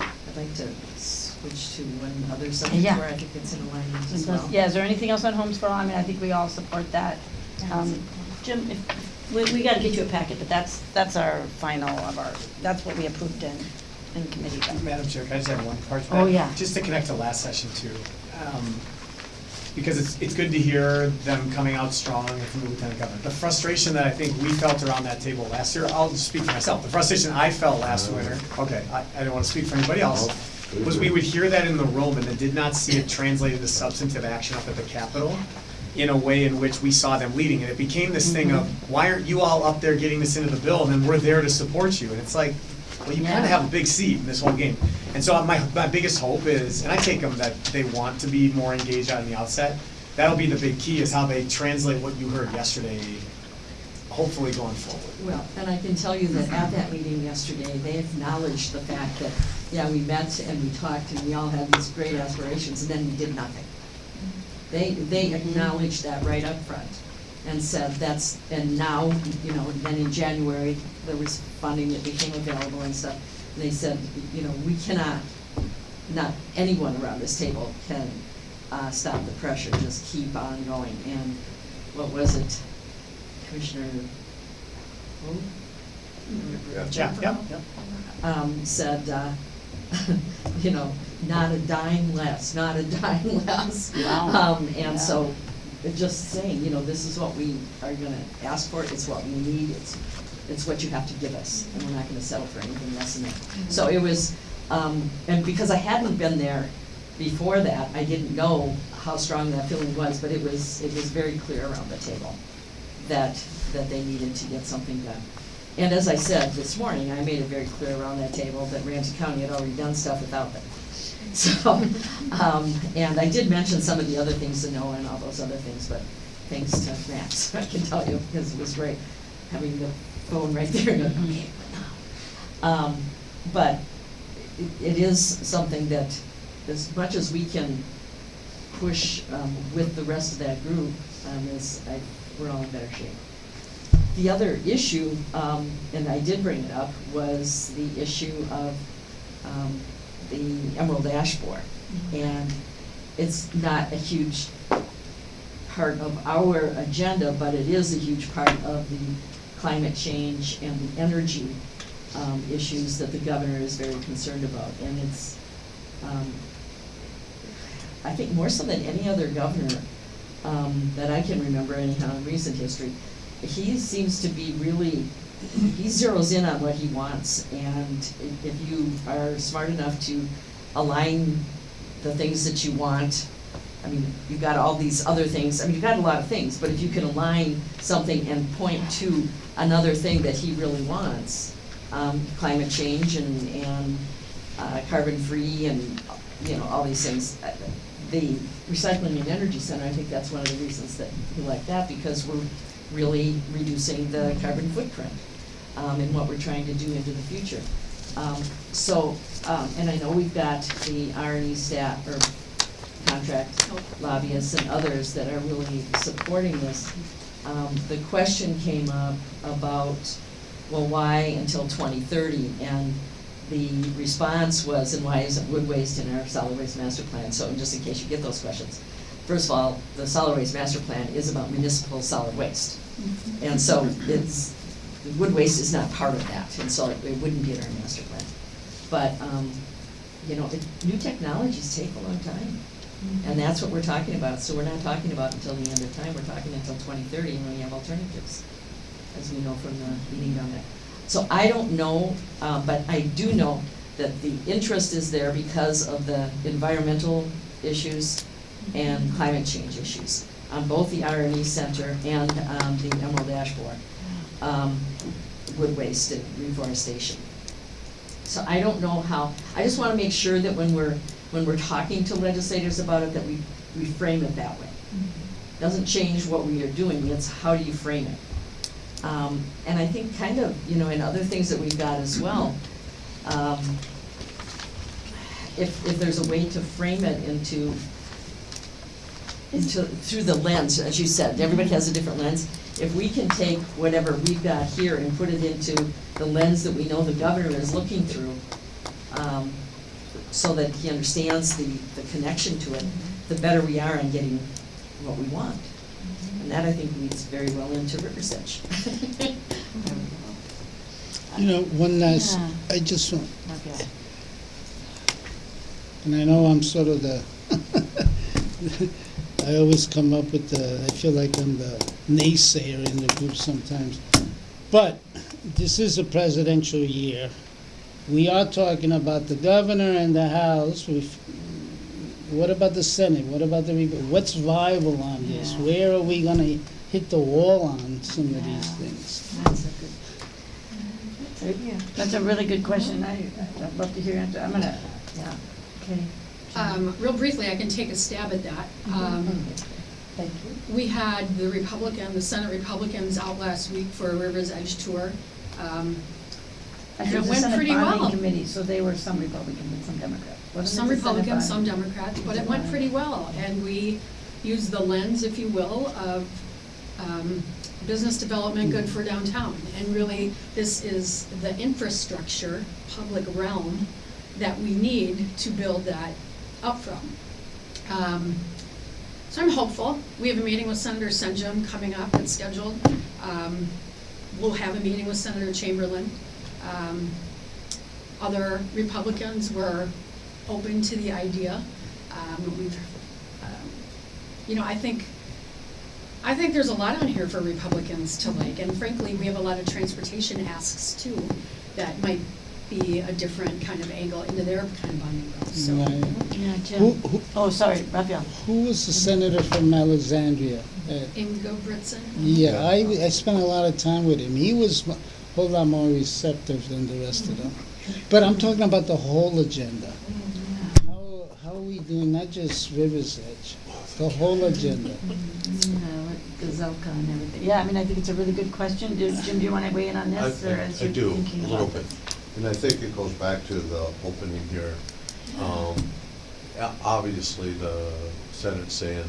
Um, I'd like to switch to one other subject Yeah. where I think it's in alignment as well. Yeah, is there anything else on Homes for All? I mean, I think we all support that. Um, Jim, if, we, we gotta get you a packet, but that's, that's our final of our, that's what we approved in in committee. but- Madam Chair, can I just have one part to that? Oh, yeah. Just to connect to last session too. Um, Because it's, it's good to hear them coming out strong from the lieutenant governor. The frustration that I think we felt around that table last year, I'll speak for myself. The frustration I felt last winter, okay, I, I don't wanna speak for anybody else, was we would hear that in the room and then did not see it translated to substantive action up at the Capitol in a way in which we saw them leading. And it became this thing of, mm-hmm. why aren't you all up there getting this into the bill and then we're there to support you? And it's like, well, you kind of have a big seat in this whole game. And so my, my biggest hope is, and I take them that they want to be more engaged out in the outset. That'll be the big key is how they translate what you heard yesterday, hopefully going forward. Well, and I can tell you that at that meeting yesterday, they acknowledged the fact that, yeah, we met and we talked and we all had these great aspirations, and then we did nothing. They, they acknowledged that right up front and said that's, and now, you know, then in January, there was funding that became available and stuff. And they said, you know, we cannot, not anyone around this table can, uh, stop the pressure, just keep on going. And what was it, Commissioner, who? Yeah, yeah. um, said, uh, you know, not a dime less, not a dime less. Wow. Um, and so, just saying, you know, this is what we are gonna ask for, it's what we need, it's, it's what you have to give us, and we're not gonna settle for anything less than that. So it was, um, and because I hadn't been there before that, I didn't know how strong that feeling was, but it was, it was very clear around the table that, that they needed to get something done. And as I said this morning, I made it very clear around that table that Ramsey County had already done stuff without them. So, um, and I did mention some of the other things to know and all those other things, but thanks to Max, I can tell you, because it was great having the phone right there and, okay, now? Um, but it, it is something that, as much as we can push, um, with the rest of that group, um, is, I, we're all in better shape. The other issue, um, and I did bring it up, was the issue of, um, the Emerald Ash Borer. And it's not a huge part of our agenda, but it is a huge part of the climate change and the energy, um, issues that the governor is very concerned about. And it's, um, I think more so than any other governor, um, that I can remember anyhow in recent history, he seems to be really, he zeroes in on what he wants, and if you are smart enough to align the things that you want, I mean, you've got all these other things, I mean, you've got a lot of things, but if you can align something and point to another thing that he really wants, um, climate change and, and, uh, carbon-free and, you know, all these things. uh, The Recycling and Energy Center, I think that's one of the reasons that we like that, because we're really reducing the carbon footprint, um, in what we're trying to do into the future. Um, so, um, and I know we've got the R and E staff, or contract lobbyists and others that are really supporting this. Um, the question came up about, well, why until twenty thirty? And the response was, and why isn't wood waste in our solid waste master plan? So just in case you get those questions. First of all, the solid waste master plan is about municipal solid waste. And so it's, wood waste is not part of that, and so it it wouldn't be in our master plan. But, um, you know, it, new technologies take a long time. And that's what we're talking about, so we're not talking about until the end of time, we're talking until twenty thirty, and we have alternatives, as we know from the meeting down there. So I don't know, uh, but I do know that the interest is there because of the environmental issues and climate change issues on both the R and E Center and, um, the Emerald Ash Borer, um, wood waste and reforestation. So I don't know how, I just wanna make sure that when we're, when we're talking to legislators about it, that we, we frame it that way. Doesn't change what we are doing, it's how do you frame it? Um, and I think kind of, you know, in other things that we've got as well, um, if, if there's a way to frame it into, into, through the lens, as you said, everybody has a different lens. If we can take whatever we've got here and put it into the lens that we know the governor is looking through, um, so that he understands the, the connection to it, the better we are in getting what we want. And that, I think, leads very well into River's Edge. You know, one last, Yeah. I just want, Okay. And I know I'm sort of the, I always come up with the, I feel like I'm the naysayer in the group sometimes. But this is a presidential year. We are talking about the governor and the House. We've, what about the Senate? What about the, what's viable on this? Yeah. Where are we gonna hit the wall on some of these things? That's a good. yeah. That's a really good question. I, I'd love to hear your answer. I'm gonna, yeah, okay. Um, real briefly, I can take a stab at that. Um, Thank you. We had the Republican, the Senate Republicans out last week for a Rivers Edge tour. Um, I And think it the went Senate pretty bonding well. committee, so they were some Republicans and some Democrats. Wasn't Some it the Senate Republicans, some bonding? Democrats, but it it went pretty well. And we used the lens, if you will, of um, business development good for downtown. And really, this is the infrastructure, public realm, that we need to build that up from. Um, So I'm hopeful. We have a meeting with Senator Senjem coming up, it's scheduled. Um, We'll have a meeting with Senator Chamberlain. Um, Other Republicans were open to the idea. Um, We've, um, you know, I think, I think there's a lot on here for Republicans to like, and frankly, we have a lot of transportation asks too, that might be a different kind of angle into their kind of bonding goals, so. Right. Yeah, Jim. who, Oh, sorry, Rafael. who was the senator from Alexandria? Uh, Ingebrigtsen? Yeah, I, I spent a lot of time with him. He was a whole lot more receptive than the rest of them. But I'm talking about the whole agenda. How, how are we doing, not just River's Edge, the whole agenda? Gazelka and everything. Yeah, I mean, I think it's a really good question. Do- Jim, do you want to weigh in on I, this, or as I- I you're do, thinking a about little this? bit. And I think it goes back to the opening here. Um, Obviously, the Senate's saying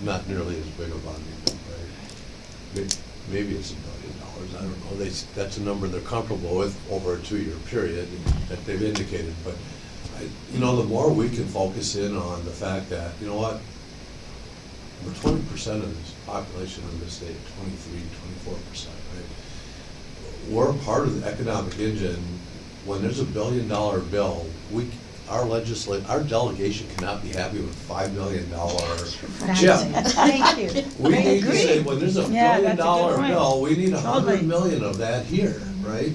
not nearly as big a bonding, right? Maybe it's a billion dollars, I don't know. They, that's a number they're comfortable with over a two-year period that they've indicated. But, I- you know, the more we can focus in on the fact that, you know what? We're twenty percent of this population of this state, 23, 24 percent, right? We're part of the economic engine. When there's a billion dollar bill, we, our legislate, our delegation cannot be happy with five million dollar chip. Thank you. We I need to say, when there's a Yeah, billion that's a good dollar point. bill, we need a Totally. hundred million of that here, mm-hmm. right?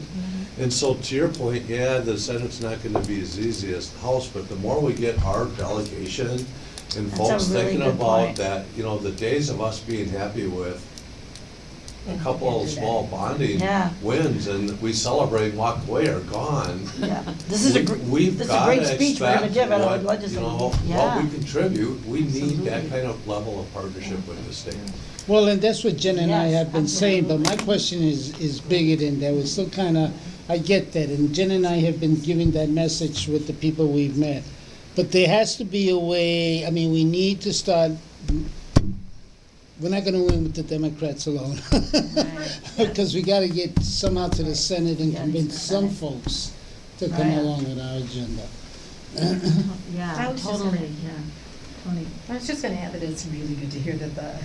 And so to your point, yeah, the Senate's not gonna be as easy as the House, but the more we get our delegation and That's a folks really thinking good about point. that, you know, the days of us being happy with a couple of small bonding Yeah. wins and we celebrate and walk away are gone. Yeah, this is a, We- gr- We've this is a gotta great speech we're gonna expect give at our what, you legislative. know, what Yeah. we contribute, we need that kind of level of partnership with the state. Well, and that's what Jen and I Yes, have been saying, but my question is, is bigger than that. We're still kinda, I get that, and Jen and I have been giving that message with the people we've met. But there has to be a way, I mean, we need to start, we're not gonna win with the Democrats alone. Because we gotta get somehow to the Senate and Yeah, convince some Senate. folks to come Right. along with our agenda. I Yeah, was just totally, gonna- yeah. Toni. I was just gonna add that it's really good to hear that the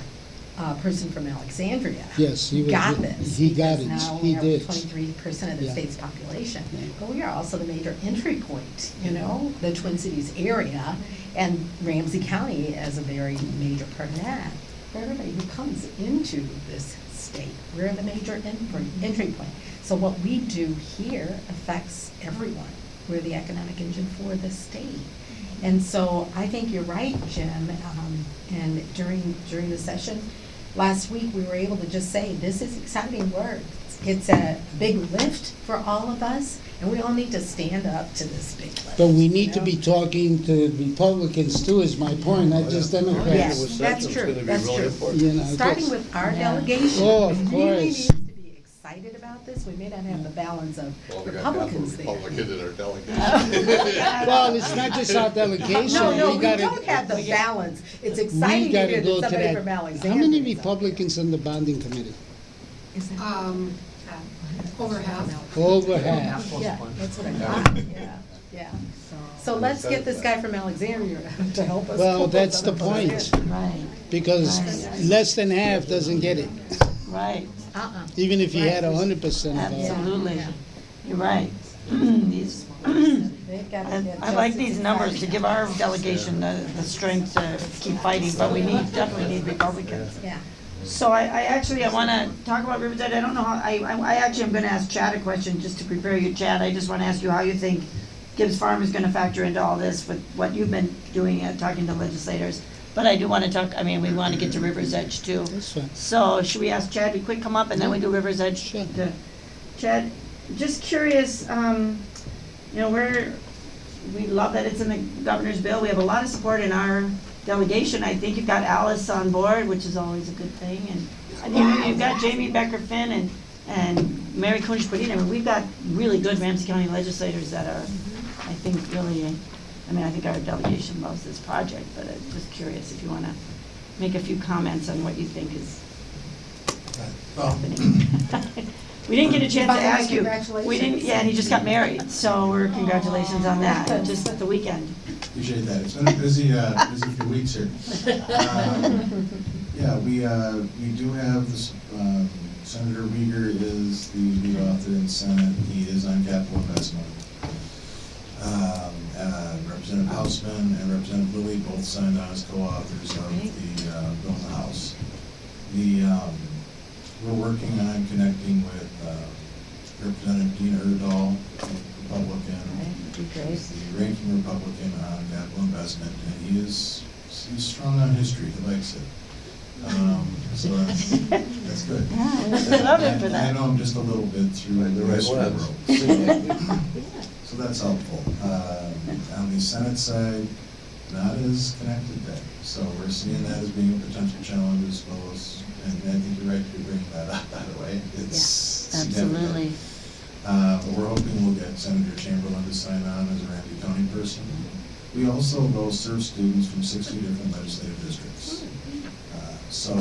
uh, person from Alexandria Yes, he was. got this. He got because it, Now he we are did. twenty-three percent of the Yeah. state's population. Yeah. But we are also the major entry point, you know, the Twin Cities area and Ramsey County as a very major part of that. For everybody who comes into this state, we're the major entry, entry point. So what we do here affects everyone. We're the economic engine for the state. And so I think you're right, Jim, um, and during, during the session, last week, we were able to just say, this is exciting work. It's a big lift for all of us, and we all need to stand up to this big lift. But we need to be talking to Republicans too, is my point, not just Democrats. Yes, that's It's true, be that's really true. important. You know, Starting just- with our Yeah. delegation. Oh, of Really course. needs to be excited about this. We may not have the balance of Republicans there. Republican in our delegation. Well, it's not just our delegation. No, no, we gotta- don't have the balance. It's We exciting to gotta hear go that to somebody that. from Alexandria. How many is up there. Republicans on the bonding committee? Um, over half. Over half. Yeah, that's what I thought, yeah, yeah. So let's get this guy from Alexandria to help us. Well, pull that's those the point. Right, because Right. less than half doesn't get it, right, Uh-uh. even if you had a hundred percent of them. absolutely. Yeah. You're right. These, They've got to I, get I like these numbers to give our delegation the, the strength to keep fighting, but we need, definitely need Republicans. Yeah. So I, I actually, I wanna talk about Riverside, I don't know how, I, I I actually am gonna ask Chad a question, just to prepare you, Chad, I just wanna ask you how you think Gibbs Farm is gonna factor into all this with what you've been doing, uh, talking to legislators. But I do wanna talk, I mean, we wanna get to River's Edge too. That's fine. So should we ask Chad to quick come up and then we do River's Edge? Sure. to- Chad, just curious, um, you know, we're, we love that it's in the governor's bill. We have a lot of support in our delegation. I think you've got Alice on board, which is always a good thing. And I think you've got Jamie Becker Finn and, and Mary Kunesh-Podein. I mean, we've got really good Ramsey County legislators that are, I think, really, I mean, I think our delegation loves this project, but I'm just curious if you want to make a few comments on what you think is Well, happening. We didn't get a chance to ask you. We didn't, yeah, and he just got married, so we're congratulations on that, just at the weekend. Appreciate that. It's been a busy, uh, busy few weeks here. Um, Yeah, we, uh, we do have this, um, Senator Wiger is the lead author in Senate. He is on capital investment. Um, uh, Representative Hausman and Representative Lillie both signed on as co-authors of the, uh, bill in the House. The, um, we're working on connecting with, uh, Representative Dean Urdahl, Republican. He's the ranking Republican on capital investment, and he is, he's strong on history, he likes it. Um, so that's, that's good. Yeah, we love it for that. I know him just a little bit through the rest of the world. So that's helpful. Um, on the Senate side, not as connected there, so we're seeing that as being a potential challenge as well as, and I think you're right to be bringing that up, by the way, it's significant. Absolutely. Uh, but we're hoping we'll get Senator Chamberlain to sign on as a Ramsey County person. We also, though, serve students from sixty different legislative districts. Uh, So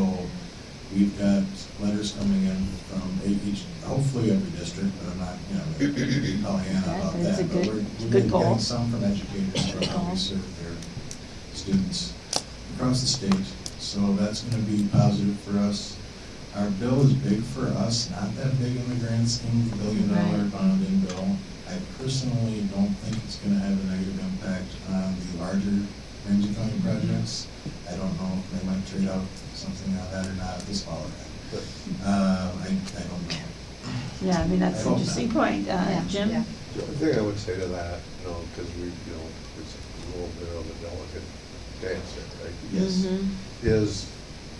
we've got letters coming in from each, hopefully every district, but I'm not, you know, Pollyanna Yeah, about that. But good- we're, we're getting some from educators for how we serve their students across the state. So that's gonna be positive for us. Our bill is big for us, not that big in the grand scheme of the billion dollar Right. bonding bill. I personally don't think it's gonna have a negative impact on the larger Ramsey County projects. I don't know if they might trade out something on that or not this fall. Uh, I, I don't know. Yeah, I mean, that's an hope not. interesting point. Uh, Yeah, Jim? yeah. The only thing I would say to that, you know, because we, you know, it's a little bit of a delicate dance here, right? Yes. Mhm. Is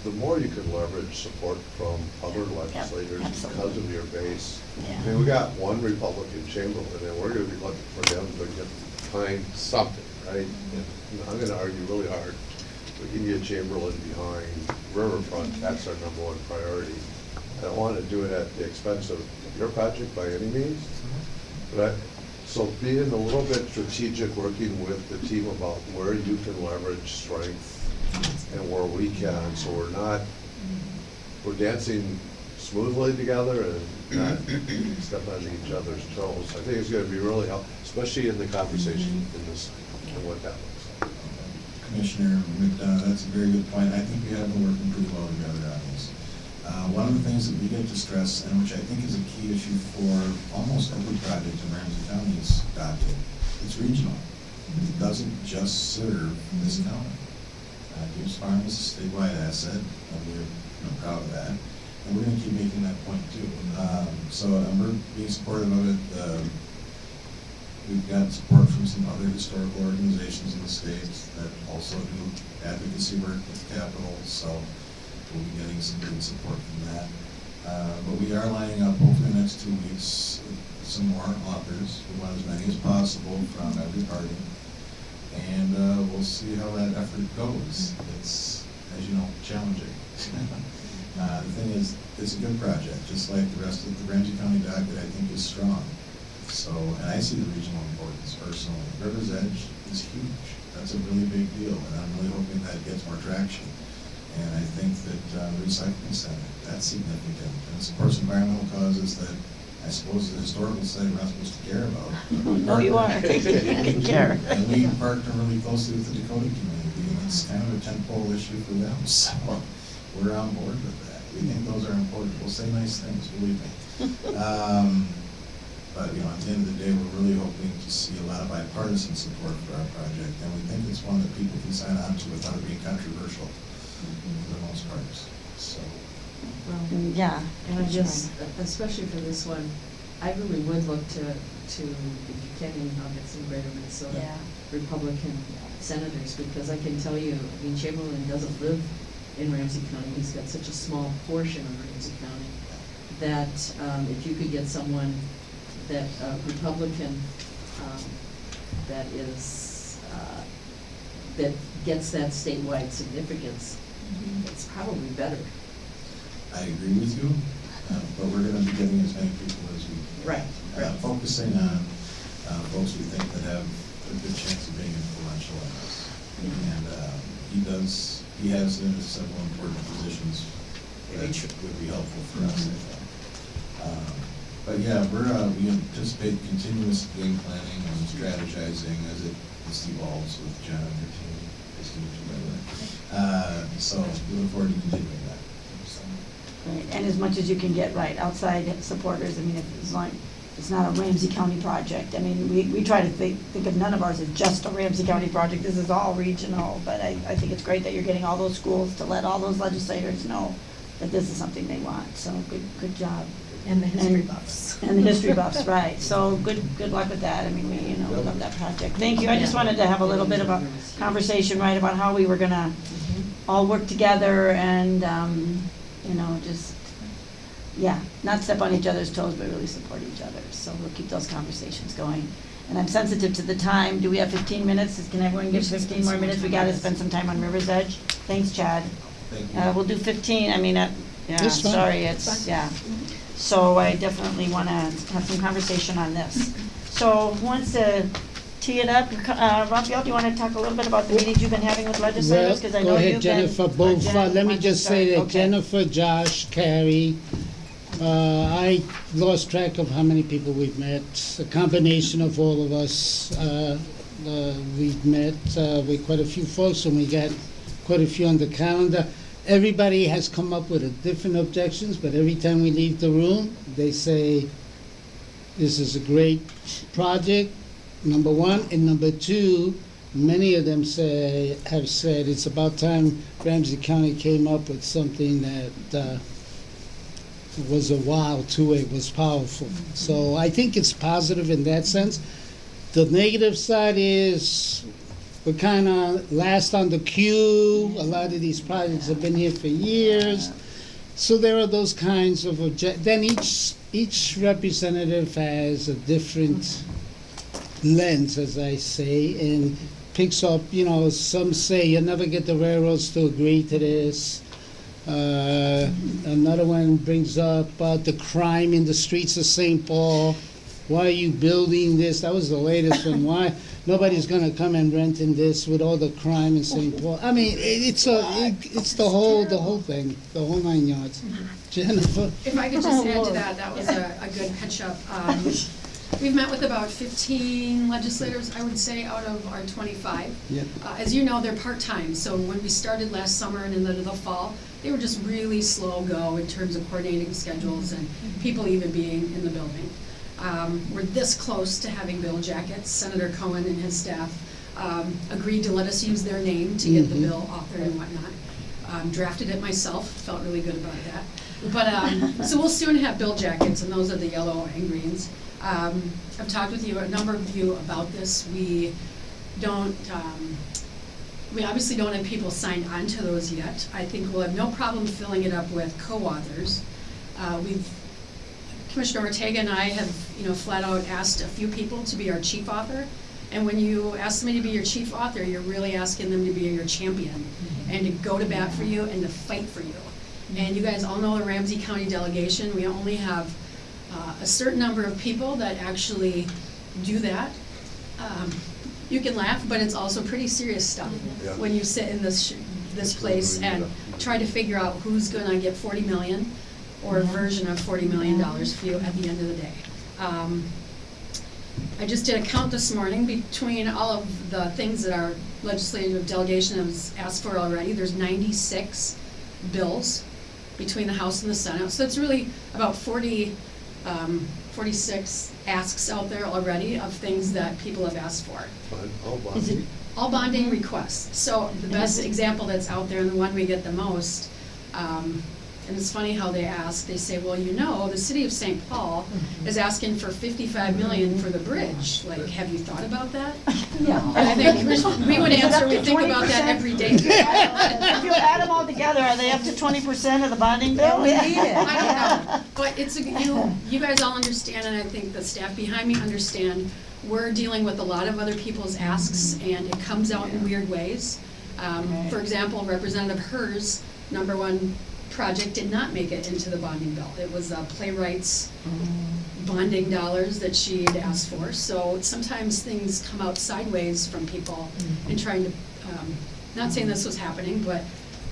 the more you can leverage support from other legislators because absolutely. of your base. Yeah. I mean, we got one Republican Chamberlain, and we're gonna be looking for them to get, find something, right? And I'm gonna argue really hard, we can get Chamberlain behind Riverfront, that's our number one priority. I don't wanna do it at the expense of your project by any means, but I, so being a little bit strategic, working with the team about where you can leverage strength and where we can, so we're not, we're dancing smoothly together and not stepping on each other's toes. I think it's gonna be really helpful, especially in the conversation in this, and what that looks like. Commissioner McDonough, that's a very good point. I think we have been working pretty well together on this. Uh, one of the things that we get to stress, and which I think is a key issue for almost every project in Ramsey County is adopted, it's regional. It doesn't just serve this county. Gibbs Farm is a statewide asset, and we're, you know, proud of that. And we're gonna keep making that point too. Um, so, and we're being supportive of it, um, We've got support from some other historical organizations in the state that also do advocacy work with Capitol, so we'll be getting some good support from that. Uh, but we are lining up over the next two weeks, some more authors. We want as many as possible from every party. And, uh, we'll see how that effort goes. It's, as you know, challenging. Uh, the thing is, it's a good project, just like the rest of the Ramsey County docket, I think is strong. So, and I see the regional importance personally. River's Edge is huge. That's a really big deal, and I'm really hoping that gets more traction. And I think that uh, recycling center, that's significant. And it's, of course, environmental causes that I suppose the historical society we're not supposed to care about. No, you are. You care. And we partner really closely with the Dakota community, and it's kind of a tentpole issue for them, so we're on board with that. We think those are important. We'll say nice things, believe me. Um, But, you know, at the end of the day, we're really hoping to see a lot of bipartisan support for our project, and we think it's one that people can sign on to without it being controversial, for the most part, so. Well, Mm, Yeah. And I just, especially for this one, I really would look to, to Buchanan Nuggets in Greater Minnesota. Yeah. Republican senators, because I can tell you, I mean, Chamberlain doesn't live in Ramsey County, he's got such a small portion of Ramsey County, that, um, if you could get someone that, uh, Republican, um, that is, uh, that gets that statewide significance, it's probably better. I agree with you, uh, but we're gonna be getting as many people as we can. Right, Uh, right. Focusing on, uh, folks we think that have a good chance of being influential in this. And, uh, he does, he has several important positions that would be helpful for us, think. Um, But yeah, we're, uh, we anticipate continuous game planning and strategizing as it, this evolves with John and her team, Christine, by the way. Uh, so we look forward to continuing that, so. Right, and as much as you can get, right, outside supporters, I mean, it's like, it's not a Ramsey County project, I mean, we, we try to think, think of none of ours as just a Ramsey County project, this is all regional, but I, I think it's great that you're getting all those schools to let all those legislators know that this is something they want, so good, good job. And the history And- buffs. And the history buffs, right, so good, good luck with that, I mean, we, you know, we love that project. Thank you, I just wanted to have a little bit of a conversation, right, about how we were gonna all work together and, um, you know, just, yeah, not step on each other's toes, but really support each other, so we'll keep those conversations going. And I'm sensitive to the time, do we have fifteen minutes, can everyone give fifteen more minutes, we gotta spend some time on River's Edge? Thanks, Chad. Thank you. Uh, we'll do fifteen, I mean, uh, yeah, That's fine. sorry, it's, yeah. So I definitely wanna have some conversation on this. So once wants to tee it up? Uh, Rafael, do you wanna talk a little bit about the meetings you've been having with Well, legislators? Cause I know go you've been. ahead, Jennifer, both, Uh, Jen, let me just say that Okay. Jennifer, Josh, Kari, uh, I lost track of how many people we've met, a combination of all of us, uh, uh, we've met, uh, with quite a few folks, and we got quite a few on the calendar. Everybody has come up with a different objections, but every time we leave the room, they say, this is a great project, number one, and number two, many of them say, have said, it's about time Ramsey County came up with something that, uh, was a wow to it, was powerful. So I think it's positive in that sense. The negative side is, we're kinda last on the queue, a lot of these projects have been here for years. So there are those kinds of object, then each, each representative has a different lens, as I say, and picks up, you know, some say you'll never get the railroads to agree to this. Uh, another one brings up uh, the crime in the streets of St. Paul. Why are you building this? That was the latest one. Why nobody's gonna come and rent in this with all the crime in St. Paul? I mean, it, it's a, it, it's the whole, the whole thing, the whole nine yards. Jennifer. If I could just add to that, that was a, a good catch-up. Um, We've met with about fifteen legislators, I would say, out of our twenty-five. Yep. Uh, As you know, they're part-time, so when we started last summer and in the, the fall, they were just really slow go in terms of coordinating schedules and people even being in the building. Um, we're this close to having bill jackets. Senator Cohen and his staff, um, agreed to let us use their name to get the Mhm. bill authored and whatnot. Um, drafted it myself, felt really good about that. But, um, so we'll soon have bill jackets, and those are the yellow and greens. Um, I've talked with you, a number of you about this. We don't, um, we obviously don't have people signed on to those yet. I think we'll have no problem filling it up with co-authors. Uh, we've, Commissioner Ortega and I have, you know, flat out asked a few people to be our chief author. And when you ask somebody to be your chief author, you're really asking them to be your champion and to go to bat for you and to fight for you. And you guys all know the Ramsey County delegation, we only have uh, a certain number of people that actually do that. Um, You can laugh, but it's also pretty serious stuff Yeah. when you sit in this, sh- this place and try to figure out who's gonna get forty million or a version of forty million dollars for you at the end of the day. Um, I just did a count this morning between all of the things that our legislative delegation has asked for already. There's ninety-six bills between the House and the Senate. So it's really about forty um, forty-six asks out there already of things that people have asked for. Fine, I'll buy Is it- it. All bonding requests. So the best example that's out there and the one we get the most, um, and it's funny how they ask, they say, well, you know, the city of St. Paul is asking for fifty-five million for the bridge. Like, have you thought about that? Yeah. I think we would answer, up we to think about that every day. If you add them all together, are they up to twenty percent of the bonding bill? Yeah, we need it. I don't know, but it's, a you, you guys all understand, and I think the staff behind me understand, we're dealing with a lot of other people's asks, and it comes out in weird ways. Um, for example, Representative Hers, number one project did not make it into the bonding bill. It was uh, playwrights bonding dollars that she had asked for, so sometimes things come out sideways from people in trying to, um, not saying this was happening, but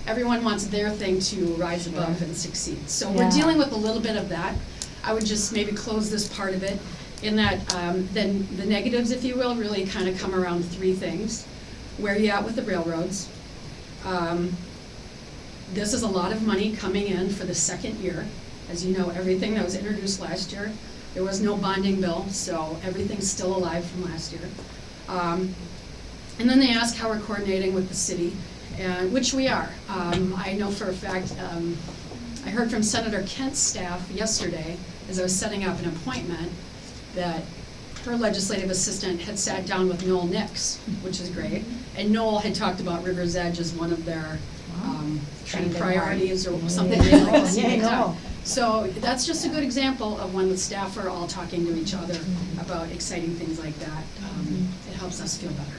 everyone wants their thing to rise above and succeed. So we're Yeah. dealing with a little bit of that. I would just maybe close this part of it in that, um, then the negatives, if you will, really kind of come around three things. Where you at with the railroads? Um, this is a lot of money coming in for the second year. As you know, everything that was introduced last year, there was no bonding bill, so everything's still alive from last year. Um, and then they ask how we're coordinating with the city, and, which we are. Um, I know for a fact, um, I heard from Senator Kent's staff yesterday, as I was setting up an appointment, that her legislative assistant had sat down with Noel Nix, which is great. And Noel had talked about River's Edge as one of their, um, kind priorities or something they'd like to Yeah, picked up. Noel. So that's just a good example of when the staff are all talking to each other about exciting things like that. Um, It helps us feel better.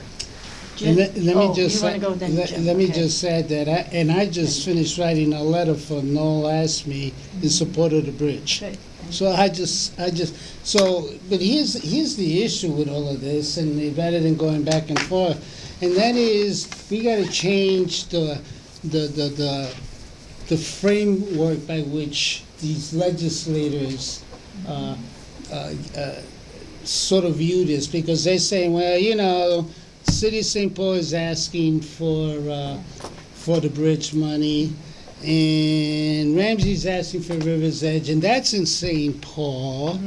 Jim? Let, let Oh, me just, say- then, let, let me Okay. just say that, I- and I just finished writing a letter for Noel Asme in support of the bridge. Good. So I just, I just, so, but here's, here's the issue with all of this, and rather than going back and forth, and that is, we gotta change the, the, the, the, the framework by which these legislators, uh, uh, uh, sort of view this, because they say, well, you know, City St. Paul is asking for, uh, for the bridge money, and Ramsey's asking for River's Edge, and that's in St. Paul.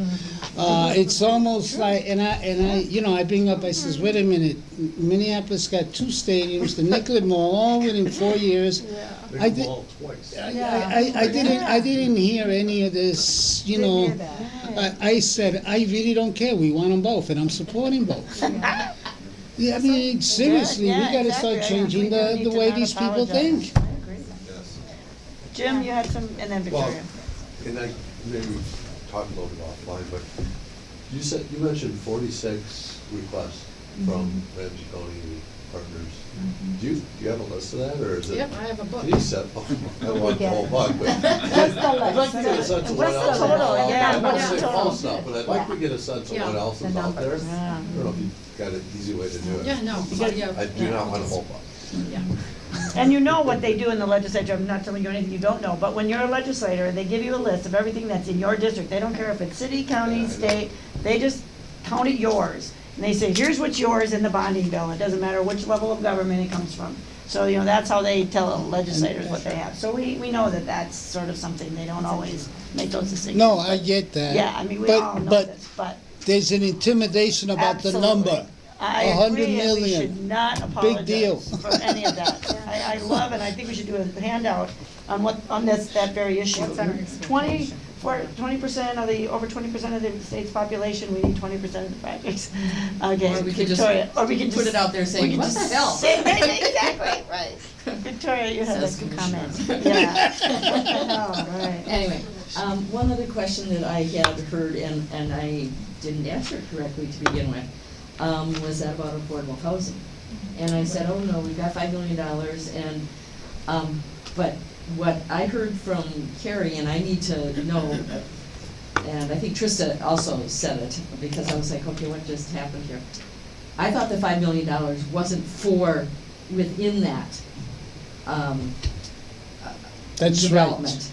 Uh, it's almost like, and I, and I, you know, I bring up, I says, wait a minute, Minneapolis got two stadiums, the Nicollet Mall, all within four years. I They did- come all twice. I, I, I didn't, I didn't hear any of this, you know. I, I said, I really don't care, we want them both, and I'm supporting both. Yeah, I mean, seriously, we yeah, gotta exactly. start changing the, the way these people apologize. think. Yes. Jim, you had some, and then Well, Victoria. and I, maybe talk a little bit offline, but you said, you mentioned forty-six requests mm-hmm. from Ramsey County partners. Mm-hmm. Do you, do you have a list of that, or is it? Yep, I have a book. Can you set, I want the whole bug, but What's the I'd like to get a list? sense of What's what the else. is total? out there. Yeah, I don't what's want the to say total? false stuff, but I'd like to get a sense of Yeah. what else The is out there. numbers. I don't know if you've got an easy way to do it. Yeah, no, got- yeah. I do yeah, not I'll want to just- hold up. Yeah. And you know what they do in the legislature, I'm not telling you anything you don't know, but when you're a legislator, they give you a list of everything that's in your district. They don't care if it's city, county, know. state, they just count it yours. And they say, here's what's yours in the bonding bill, it doesn't matter which level of government it comes from. So, you know, that's how they tell legislators what they have. So we, we know that that's sort of something, they don't always make those decisions. No, I get that. Yeah, I mean, we But- all know but this, but There's an intimidation about the Absolutely. number. I A hundred agree, and we million. should not Big deal. apologize for any of that. I, I love, and I think we should do a handout on what, on this, that very issue. What's our Twenty, expectation? for, twenty percent of the, over twenty percent of the state's population, we need twenty percent of the projects. Okay, Or we could just Victoria, or we can put just- it out there saying, we "What the hell?" say- Exactly, right. Victoria, you had a Says comment. Yeah. What the hell, right. Anyway, um, one other question that I had heard and, and I didn't answer it correctly to begin with, um, was that about affordable housing. And I said, oh no, we've got five million dollars and, um, but what I heard from Kari, and I need to know, and I think Trista also said it, because I was like, okay, what just happened here? I thought the five million dollars wasn't for, within that, um, That's right.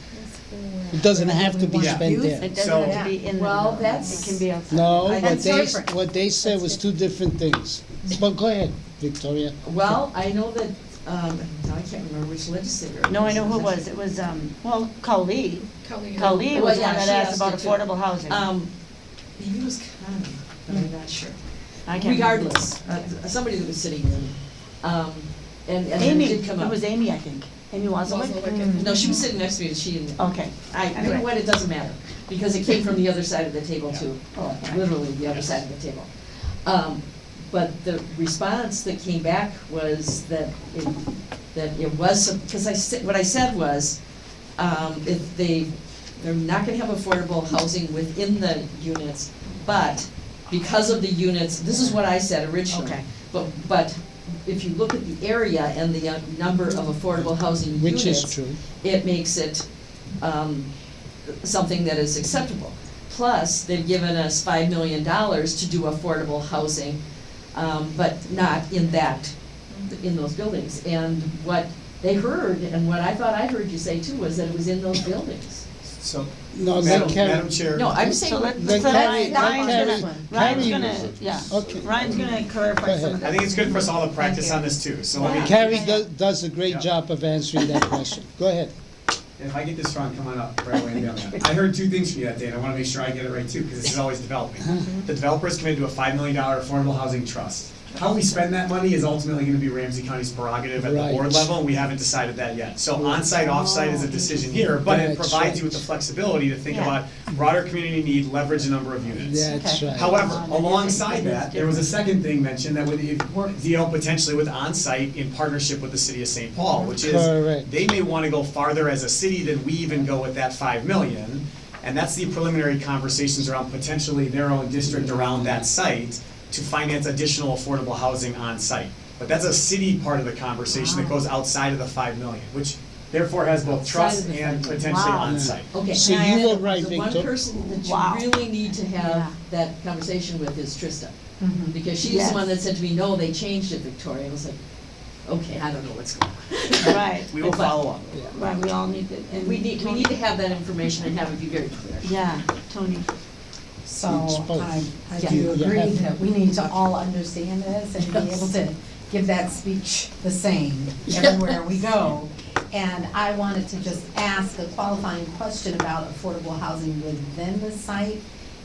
Development. It doesn't have to be Yeah. spent there. It doesn't have to be in the Well, development. that's- It can be outside. No, I- what That's they, different. what they said was two different things. But go ahead, Victoria. Well, I know that, um, now I can't remember which legislator. No, I know who it was. It was, um, well, Kali. Kelly. Kali Well, was the yeah, one that she asked asked about it too. affordable housing. Um, maybe it was Connie, but I'm not sure. I can't remember. Regardless, uh, somebody that was sitting in, um, and, and then Amy, it did come it up. was Amy, I think. Amy Wasowicz? Wasowicz. No, she was sitting next to me, and she didn't. Okay. I, you Anyway. know what, it doesn't matter, because it came from the other side of the table too, Oh, okay. literally the other side of the table. Um, but the response that came back was that it, that it was, because I said, what I said was, um, if they, they're not gonna have affordable housing within the units, but because of the units, this is what I said originally. Okay. But, but if you look at the area and the uh, number of affordable housing units. Which is true. It makes it, um, something that is acceptable. Plus, they've given us five million dollars to do affordable housing, um, but not in that, in those buildings. And what they heard, and what I thought I heard you say too, was that it was in those buildings. So, No, Madam, let Karen- Madam Chair. No, I'm saying. So let- Let let's let Kari- Ryan, let Ryan's Kari- gonna, Ryan's Kari- gonna, yeah. Okay. Ryan's gonna clarify Go some of ahead. I think it's good for us all to practice on this too, so let me. Kari does, does a great Yeah. job of answering that question. Go ahead. If I get this wrong, come on up right away and down there. I heard two things from you that day, and I wanna make sure I get it right too, because this is always developing. Uh-huh. The developer is committed to a five million dollar affordable housing trust. How we spend that money is ultimately gonna be Ramsey County's prerogative at the Right. board level, and we haven't decided that yet. So on-site, off-site is a decision here, but it That's provides you with the flexibility to think Yeah. about broader community need, leverage a number of units. That's Okay. right. However, alongside that, there was a second thing mentioned that would Work. deal potentially with on-site in partnership with the city of St. Paul, which is Correct. they may wanna go farther as a city than we even go with that five million. And that's the preliminary conversations around potentially their own district around that site to finance additional affordable housing on site. But that's a city part of the conversation that goes outside of the five million, which therefore has both Outside trust and potentially Wow. on site. Okay. So now, you and were the- right, The one Victor. person that Wow. you really need to Yeah. have that conversation with is Trista. Mhm. Because she's Yes. the one that said to me, no, they changed it, Victoria. I was like, okay, I don't know what's going on. Right, We will follow up. right, we all need to, And we need, we need to have that information and have it be very clear. Yeah, Toni. So. I, I Yeah. do agree that we need to all understand this and be able to give that speech the same everywhere we go. And I wanted to just ask a qualifying question about affordable housing within the site.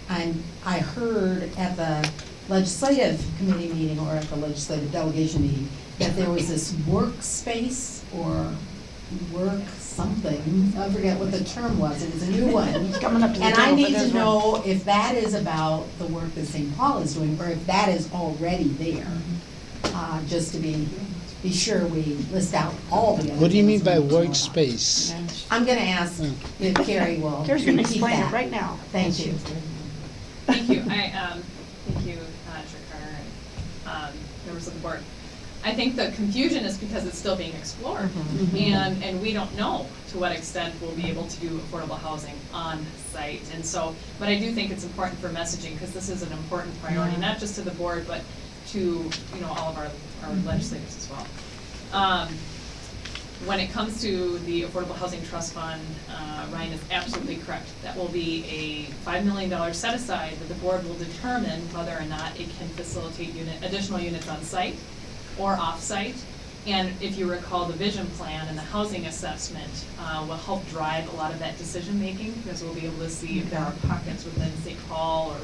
And I heard at the legislative committee meeting or at the legislative delegation meeting that there was this workspace or work something, I forget what the term was, it was a new one. Coming up to the And table I for need this to one. know if that is about the work that St. Paul is doing, or if that is already there. Uh, just to be, be sure we list out all the other What do you mean things by we need to know about. workspace? I'm gonna ask if Kari will Kari's gonna repeat explain it that. right now. Thank you. Thank you, I, um, thank you, uh, Chair Carter and, um, members of the board. I think the confusion is because it's still being explored. And, and we don't know to what extent we'll be able to do affordable housing on site. And so, but I do think it's important for messaging, because this is an important priority, not just to the board, but to, you know, all of our, our legislators as well. Um, when it comes to the Affordable Housing Trust Fund, uh, Ryan is absolutely correct. That will be a five million dollar set aside that the board will determine whether or not it can facilitate unit, additional units on site or off-site. And if you recall, the vision plan and the housing assessment uh, will help drive a lot of that decision-making, because we'll be able to see if there are pockets within St. Paul or,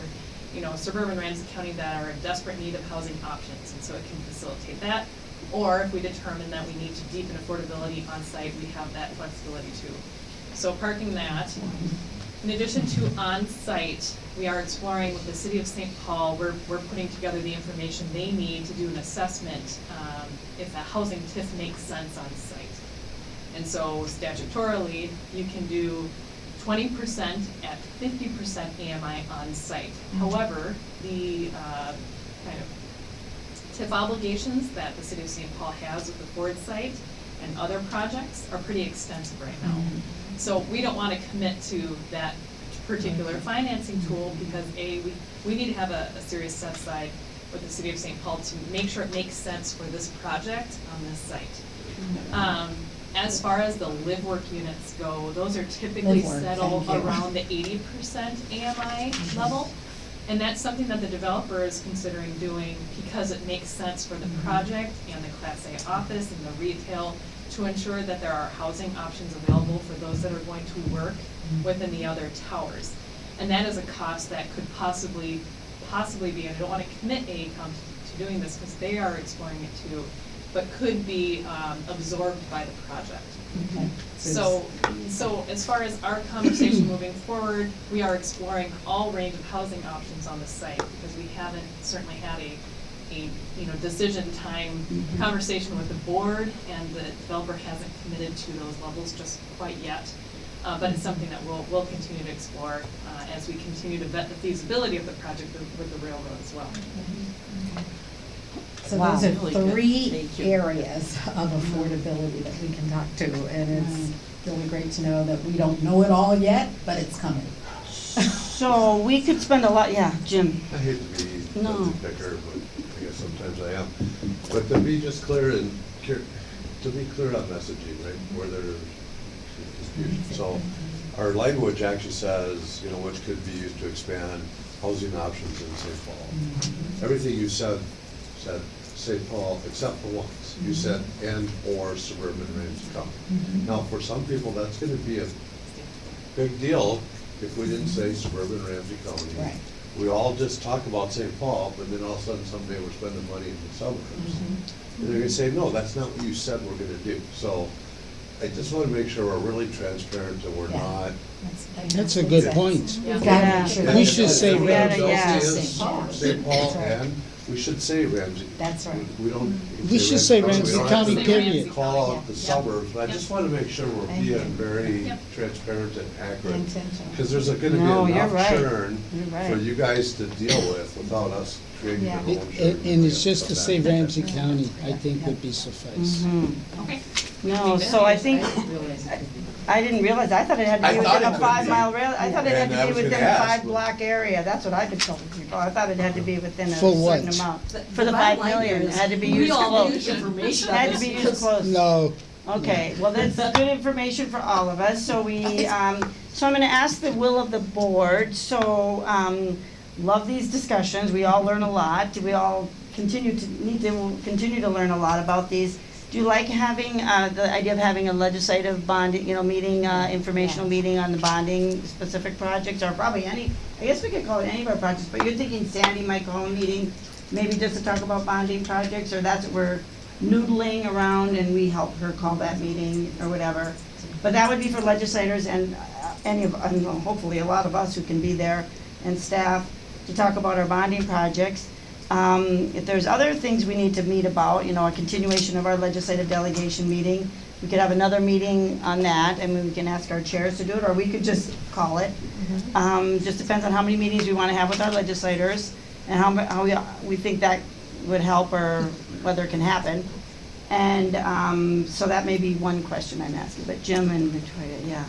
you know, suburban Ramsey County that are in desperate need of housing options, and so it can facilitate that. Or if we determine that we need to deepen affordability on site, we have that flexibility too. So parking that. In addition to on-site, we are exploring with the city of St. Paul, we're, we're putting together the information they need to do an assessment, um, if a housing TIF makes sense on site. And so statutorily, you can do twenty percent at fifty percent AMI on site. However, the, uh, kind of TIF obligations that the city of St. Paul has with the Ford site and other projects are pretty extensive right now. Mm-hmm. So we don't wanna commit to that particular mm-hmm. financing tool mm-hmm. because A, we, we need to have a, a serious set aside with the city of St. Paul to make sure it makes sense for this project on this site. Um, as far as the live work units go, those are typically Live work, settled thank you. around the eighty percent AMI level. And that's something that the developer is considering doing because it makes sense for the project and the Class A office and the retail to to ensure that there are housing options available for those that are going to work within the other towers. And that is a cost that could possibly, possibly be, and I don't wanna commit AECom to doing this, because they are exploring it too, but could be, um, absorbed by the project. So, so as far as our conversation moving forward, we are exploring all range of housing options on the site, because we haven't certainly had a, a, you know, decision time conversation with the board, and the developer hasn't committed to those levels just quite yet. Uh, but it's something that we'll, we'll continue to explore, uh, as we continue to vet the feasibility of the project with, with the railroad as well. So Wow. those are Really three areas of affordability that we can talk to, and it's really great to know that we don't know it all yet, but it's coming. So we could spend a lot, yeah, Jim. I hate to be No. such a picker, but I guess sometimes I am. But to be just clear and, to be clear on messaging, right, where there's confusion. So our language actually says, you know, which could be used to expand housing options in St. Paul. Everything you said, said St. Paul, except for once. You said and/or suburban Ramsey County. Now, for some people, that's gonna be a big deal if we didn't say suburban Ramsey County. Right. We all just talk about St. Paul, but then all of a sudden someday we're spending money in the suburbs. And they're gonna say, no, that's not what you said we're gonna do. So I just wanna make sure we're really transparent and we're Yeah. not. That's a good point. We've Yeah. make. We should it's say the Yeah, yeah. St. St. Paul. St. Paul and, we should say Ramsey. That's right. We don't. Mm-hmm. We should say Ramsey We don't have County, to Say period. Call County, out the yeah. suburbs, but I just wanna make sure we're Thank you. being very Yep. transparent and accurate. Intentional. Cause there's a- gonna No, be you're enough right. churn You're for you guys to deal with without us creating Yeah. It- And and it's just to say Ramsey County, I think would be suffice. Mhm. Okay. No, so I think, I didn't realize it could be. I didn't realize, I thought it had to be thought within it a could five-mile rail, I thought it had And I to be was gonna within a ask, five-block area, that's what I've been told people, I thought it had to be within a For what? certain amount. The- For the bottom five line here million, it is had to be we used all need close. information on Had to this be used because- close. No, Okay, well, that's good information for all of us, so we, um, so I'm gonna ask the will of the board, so, um, love these discussions, we all learn a lot, we all continue to, need to continue to learn a lot about these. Do you like having, uh, the idea of having a legislative bond, you know, meeting, uh, informational meeting on the bonding specific projects, or probably any, I guess we could call it any of our projects, but you're thinking Sandy might call a meeting, maybe just to talk about bonding projects, or that's what we're noodling around and we help her call that meeting or whatever. But that would be for legislators and uh, any of, I hopefully a lot of us who can be there and staff to talk about our bonding projects. Um, if there's other things we need to meet about, you know, a continuation of our legislative delegation meeting, we could have another meeting on that and we can ask our chairs to do it, or we could just call it. Um, just depends on how many meetings we wanna have with our legislators and how, how we, we think that would help or whether it can happen. And, um, so that may be one question I'm asking, but Jim and Victoria, yeah.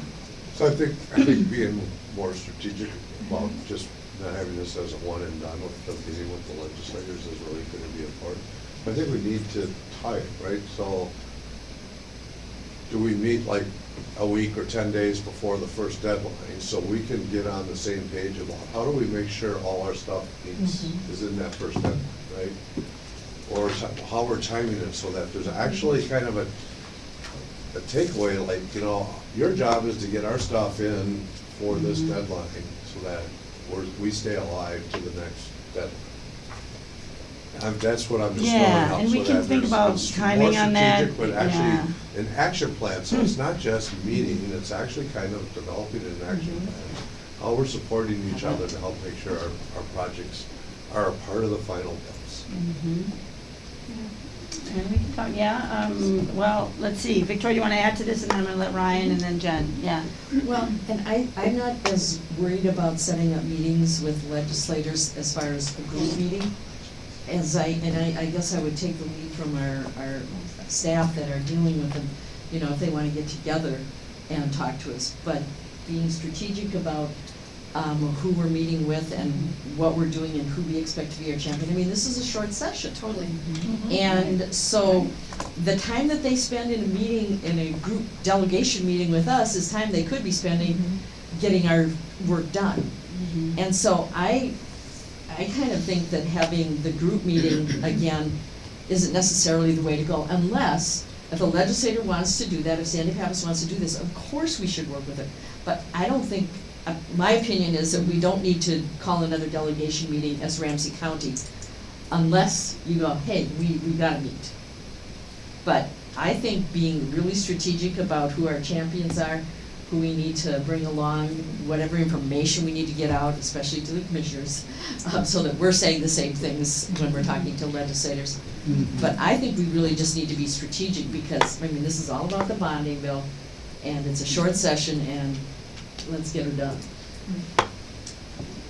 So I think, I think being more strategic about just not having this as a one and done with the meeting with the legislators is really gonna be important. I think we need to tie it, right? So do we meet like a week or ten days before the first deadline, so we can get on the same page about how do we make sure all our stuff meets, mm-hmm. is in that first deadline, right? Or how we're timing it so that there's actually mm-hmm. kind of a, a takeaway, like, you know, your job is to get our stuff in for this mm-hmm. deadline, so that we're, we stay alive to the next deadline. Um, that's what I'm just throwing Yeah, out, and so we can that think there's about timing on that, strategic, But yeah. actually, an action plan, so it's not just meeting, it's actually kind of developing an action Mm-hmm. plan. How we're supporting each other to help make sure our, our projects are a part of the final bills. And we can talk, yeah, um, well, let's see, Victoria, you wanna add to this, and then I'm gonna let Ryan and then Jen, yeah. Well, and I, I'm not as worried about setting up meetings with legislators as far as a group meeting. As I, and I, I guess I would take the lead from our, our staff that are dealing with them, you know, if they wanna get together and talk to us. But being strategic about, um, who we're meeting with and what we're doing and who we expect to be our champion. I mean, this is a short session. Totally. Mm-hmm. And so, the time that they spend in a meeting, in a group delegation meeting with us is time they could be spending mm-hmm. getting our work done. Mm-hmm. And so I, I kind of think that having the group meeting again isn't necessarily the way to go unless If a legislator wants to do that, if Sandy Pappas wants to do this, of course we should work with it. But I don't think, uh, my opinion is that we don't need to call another delegation meeting as Ramsey County unless you go, hey, we, we gotta meet. But I think being really strategic about who our champions are, who we need to bring along, whatever information we need to get out, especially to the commissioners, uh, so that we're saying the same things when we're talking to legislators. Mhm. But I think we really just need to be strategic because, I mean, this is all about the bonding bill and it's a short session and let's get her done.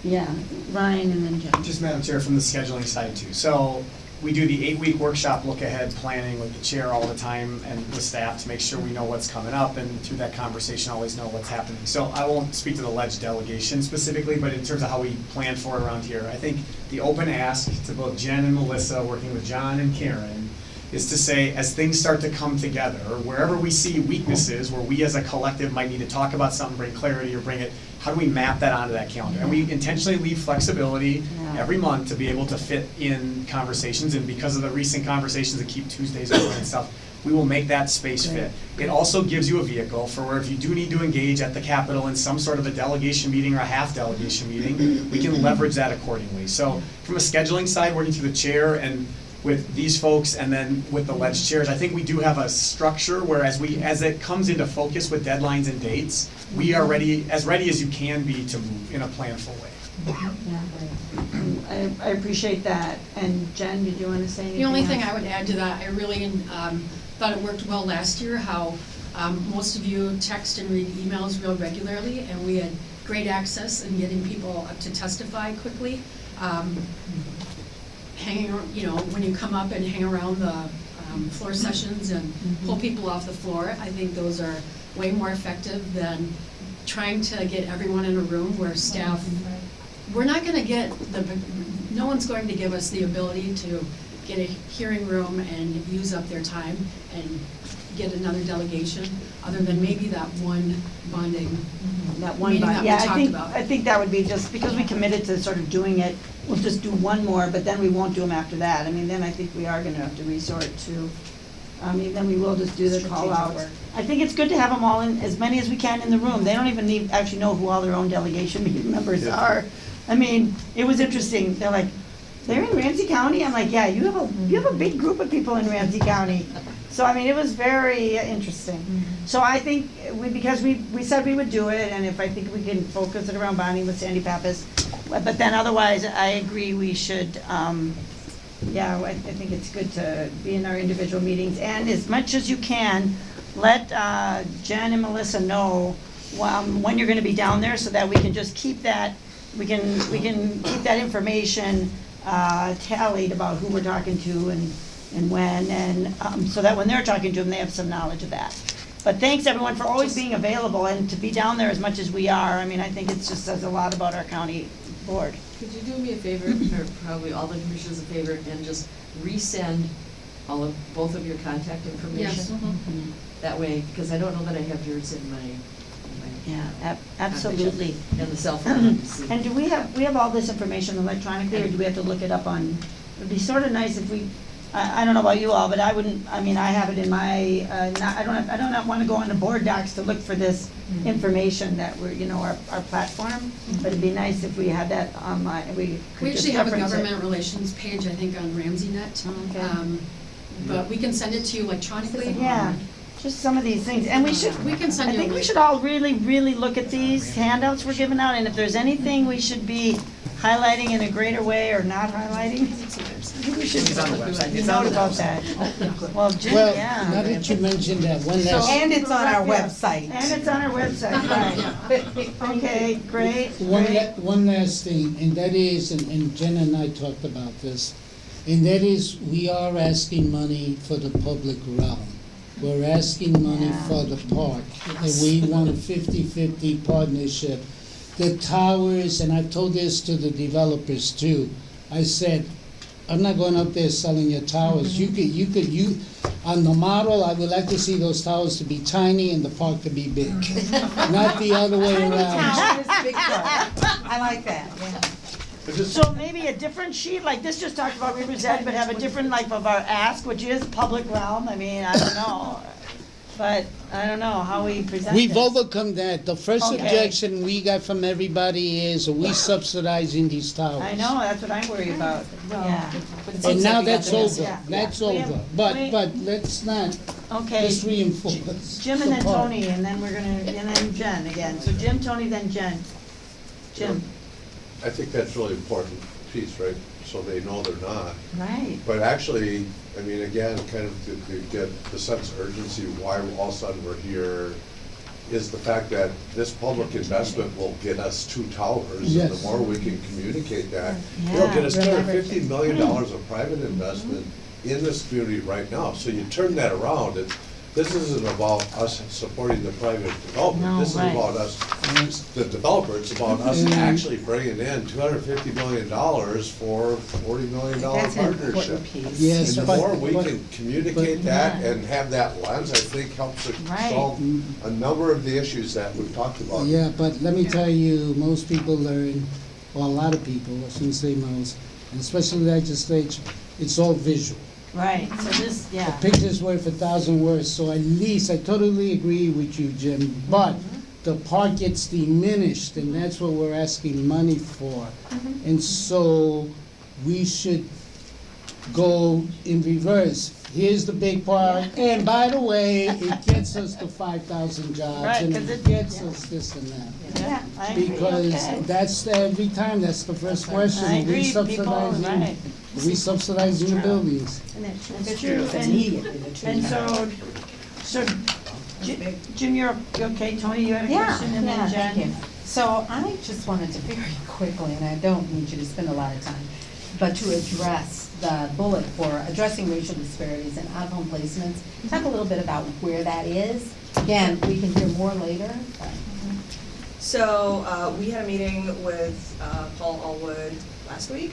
Yeah, Ryan and then Jen. Just Madam Chair, from the scheduling side too. So we do the eight-week workshop look-ahead planning with the chair all the time and the staff to make sure we know what's coming up and through that conversation, always know what's happening. So I won't speak to the ledge delegation specifically, but in terms of how we plan for it around here, I think the open ask to both Jen and Melissa, working with John and Karen, is to say, as things start to come together, wherever we see weaknesses, where we as a collective might need to talk about something, bring clarity or bring it, how do we map that onto that calendar? And we intentionally leave flexibility Yeah. every month to be able to fit in conversations, and because of the recent conversations that keep Tuesdays open and stuff, we will make that space fit. It also gives you a vehicle for where if you do need to engage at the Capitol in some sort of a delegation meeting or a half delegation meeting, we can leverage that accordingly. So from a scheduling side, working through the chair and with these folks and then with the ledge chairs, I think we do have a structure where as we, as it comes into focus with deadlines and dates, we are ready, as ready as you can be to move in a planful way. I, I appreciate that. And Jen, did you want to say anything? The only thing else? I would add to that, I really um, thought it worked well last year, how um, most of you text and read emails real regularly, and we had great access in getting people up to testify quickly. Um, Hanging, you know, when you come up and hang around the um, floor sessions and pull people off the floor, I think those are way more effective than trying to get everyone in a room where staff we're not gonna get the, no one's going to give us the ability to get a hearing room and use up their time and get another delegation, other than maybe that one bonding. That one, meeting bi- that we yeah, I talked think, about. I think that would be just, because we committed to sort of doing it, we'll just do one more, but then we won't do them after that. I mean, then I think we are gonna have to resort to, I mean, then we will just do the call Strategic outs. work. I think it's good to have them all in, as many as we can in the room. They don't even need, actually know who all their own delegation meeting members Yeah. are. I mean, it was interesting. They're like, they're in Ramsey County? I'm like, yeah, you have a, you have a big group of people in Ramsey County. So, I mean, it was very interesting. So I think we, because we, we said we would do it, and if I think we can focus it around bonding with Sandy Pappas. But then otherwise, I agree we should, um, yeah, I, I think it's good to be in our individual meetings. And as much as you can, let, uh, Jen and Melissa know, um, when you're gonna be down there, so that we can just keep that, we can, we can keep that information, uh, tallied about who we're talking to and, and when, and, um, so that when they're talking to them, they have some knowledge of that. But thanks, everyone, for always being available and to be down there as much as we are. I mean, I think it just says a lot about our county board. Could you do me a favor, or probably all the commissioners a favor, and just resend all of, both of your contact information? Yes. That way, because I don't know that I have yours in my. Yeah, ab- absolutely. And the cell phone. And do we have, we have all this information electronically, or do we have to look it up on, it'd be sort of nice if we, I, I don't know about you all, but I wouldn't, I mean, I have it in my, uh, not, I don't, have- I don't wanna go on the board docs to look for this information that we're, you know, our, our platform, but it'd be nice if we had that online, we could We just actually have a reference it. government relations page, I think, on RamseyNet. Okay. Um, But we can send it to you electronically. Yeah, just some of these things, and we should, We can send I you a think we link. should all really, really look at these handouts we're giving out, and if there's anything we should be highlighting in a greater way or not highlighting, I think It's on the website. It's note on the about website. that. Well, Jim, Well, now yeah. that you mentioned that, one So- last, And it's on our website. And it's on our website, right. Okay, great, one, great. la- one last thing, and that is, and, and Jen and I talked about this, and that is, we are asking money for the public realm. We're asking money Yeah. for the park, and we want a 50-50 partnership. The towers, and I've told this to the developers too, I said, I'm not going up there selling your towers. You could, you could, you, on the model, I would like to see those towers to be tiny and the park to be big, not the other way Tiny around. town is big. I like that, yeah. So maybe a different sheet, like this just talked about River's Edge, but have a different like of our ask, which is public realm, I mean, I don't know. But I don't know how we present We've this. overcome that. The first Okay. objection we got from everybody is, are we subsidizing these towers? I know, that's what I'm worried about, yeah. But And now like we got that's over. Yeah. that's We have- over. But, we- but let's not Okay, just reinforce. Jim and then the part. Toni, and then we're gonna, and then Jen again. So Jim, Toni, then Jen. Jim, I think that's really important piece, right? So they know they're not. right, But actually, I mean, again, kind of to, to get the sense of urgency, why all of a sudden we're here, is the fact that this public investment will get us two towers. And Yes. the more we can communicate that, it'll get us two Yeah, hundred fifty million dollars of private investment in this community right now. So you turn that around, it's, this isn't about us supporting the private development. No, This is about us, the developer, it's about us Mhm. actually bringing in two hundred fifty million dollars for forty million dollar That's an partnership. important piece. Yes, And the but- more we but- can communicate that Yeah. and have that lens, I think helps to Right. solve a number of the issues that we've talked about. Yeah, but let me tell you, most people learn, or a lot of people, I shouldn't say most, and especially legislature, it's all visual. Right, so this, A yeah. picture's worth a thousand words, so at least, I totally agree with you, Jim, but mm-hmm. the park gets diminished, and that's what we're asking money for. Mm-hmm. And so, we should go in reverse. Here's the big part, and by the way, it gets us the five thousand jobs, Right, and 'cause it it- gets us this and that. Yeah, I agree, Because okay. that's every time, that's the first question. I agree, people, right. Are we subsidize the buildings? And That's true, true, it's and- immediately the. And so, so, Ji- Jim, you're you okay, Toni, you had a Yeah, question, and yeah, then Jen? So I just wanted to very quickly, and I don't need you to spend a lot of time, but to address the bullet for addressing racial disparities in out-of-home placements. Talk a little bit about where that is. Again, we can hear more later, but. So, uh, we had a meeting with, uh, Paul Allwood last week,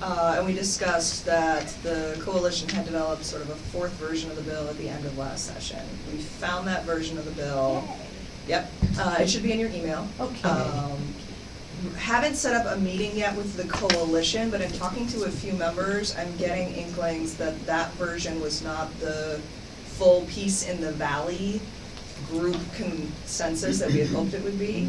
uh, and we discussed that the coalition had developed sort of a fourth version of the bill at the end of last session. We found that version of the bill. Yep, uh, it should be in your email. Okay. Um, haven't set up a meeting yet with the coalition, but in talking to a few members, I'm getting inklings that that version was not the full peace in the valley group consensus that we had hoped it would be.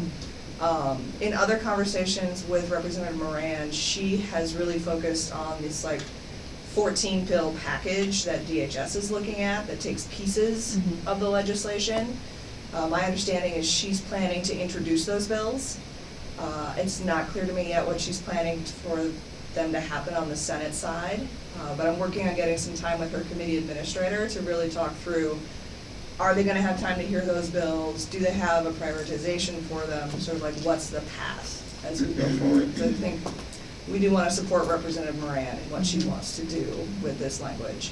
Um, in other conversations with Representative Moran, she has really focused on this like fourteen pill package that DHS is looking at that takes pieces Mhm. of the legislation. Uh, my understanding is she's planning to introduce those bills. Uh, it's not clear to me yet what she's planning for them to happen on the Senate side, uh, but I'm working on getting some time with her committee administrator to really talk through, are they gonna have time to hear those bills? Do they have a prioritization for them? Sort of like, what's the path as we go forward? 'Cause I think we do wanna support Representative Moran and what she wants to do with this language.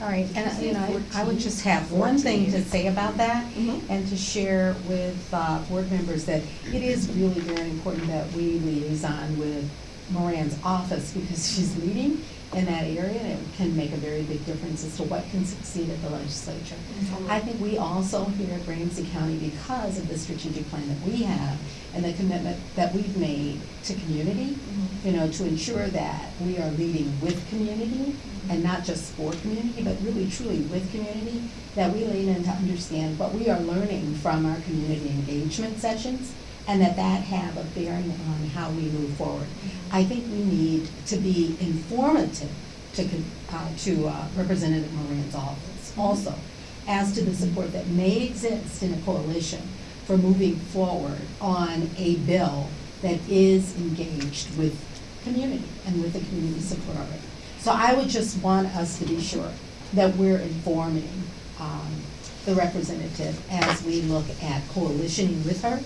All right, and, uh, you know, I I would just have one thing to say about that, Mhm. and to share with uh, board members that it is really very important that we liaison with Moran's office, because she's leading in that area, and it can make a very big difference as to what can succeed at the legislature. I think we also here at Ramsey County, because of the strategic plan that we have, and the commitment that we've made to community, mm-hmm. you know, to ensure that we are leading with community, mm-hmm. and not just for community, but really truly with community, that we lean in to understand what we are learning from our community engagement sessions, and that that have a bearing on how we move forward. I think we need to be informative to, uh, to uh, Representative Moran's office also, as to the support that may exist in a coalition for moving forward on a bill that is engaged with community and with the community support already. So I would just want us to be sure that we're informing um, the representative as we look at coalitioning with her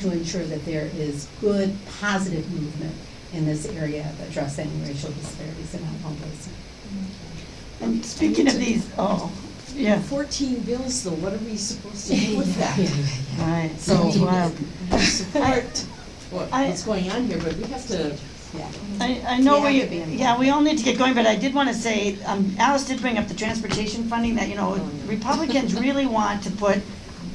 to ensure that there is good, positive movement in this area of addressing racial disparities in out-of-home. And speaking of these, oh, yeah, Fourteen bills though, what are we supposed to do with that? right, so, wow. Support what, I- what's going on here, but we have to, Yeah. I, I know We we, have to be involved. yeah, we all need to get going, but I did wanna say, um, Alice did bring up the transportation funding, that, you know, Republicans really want to put,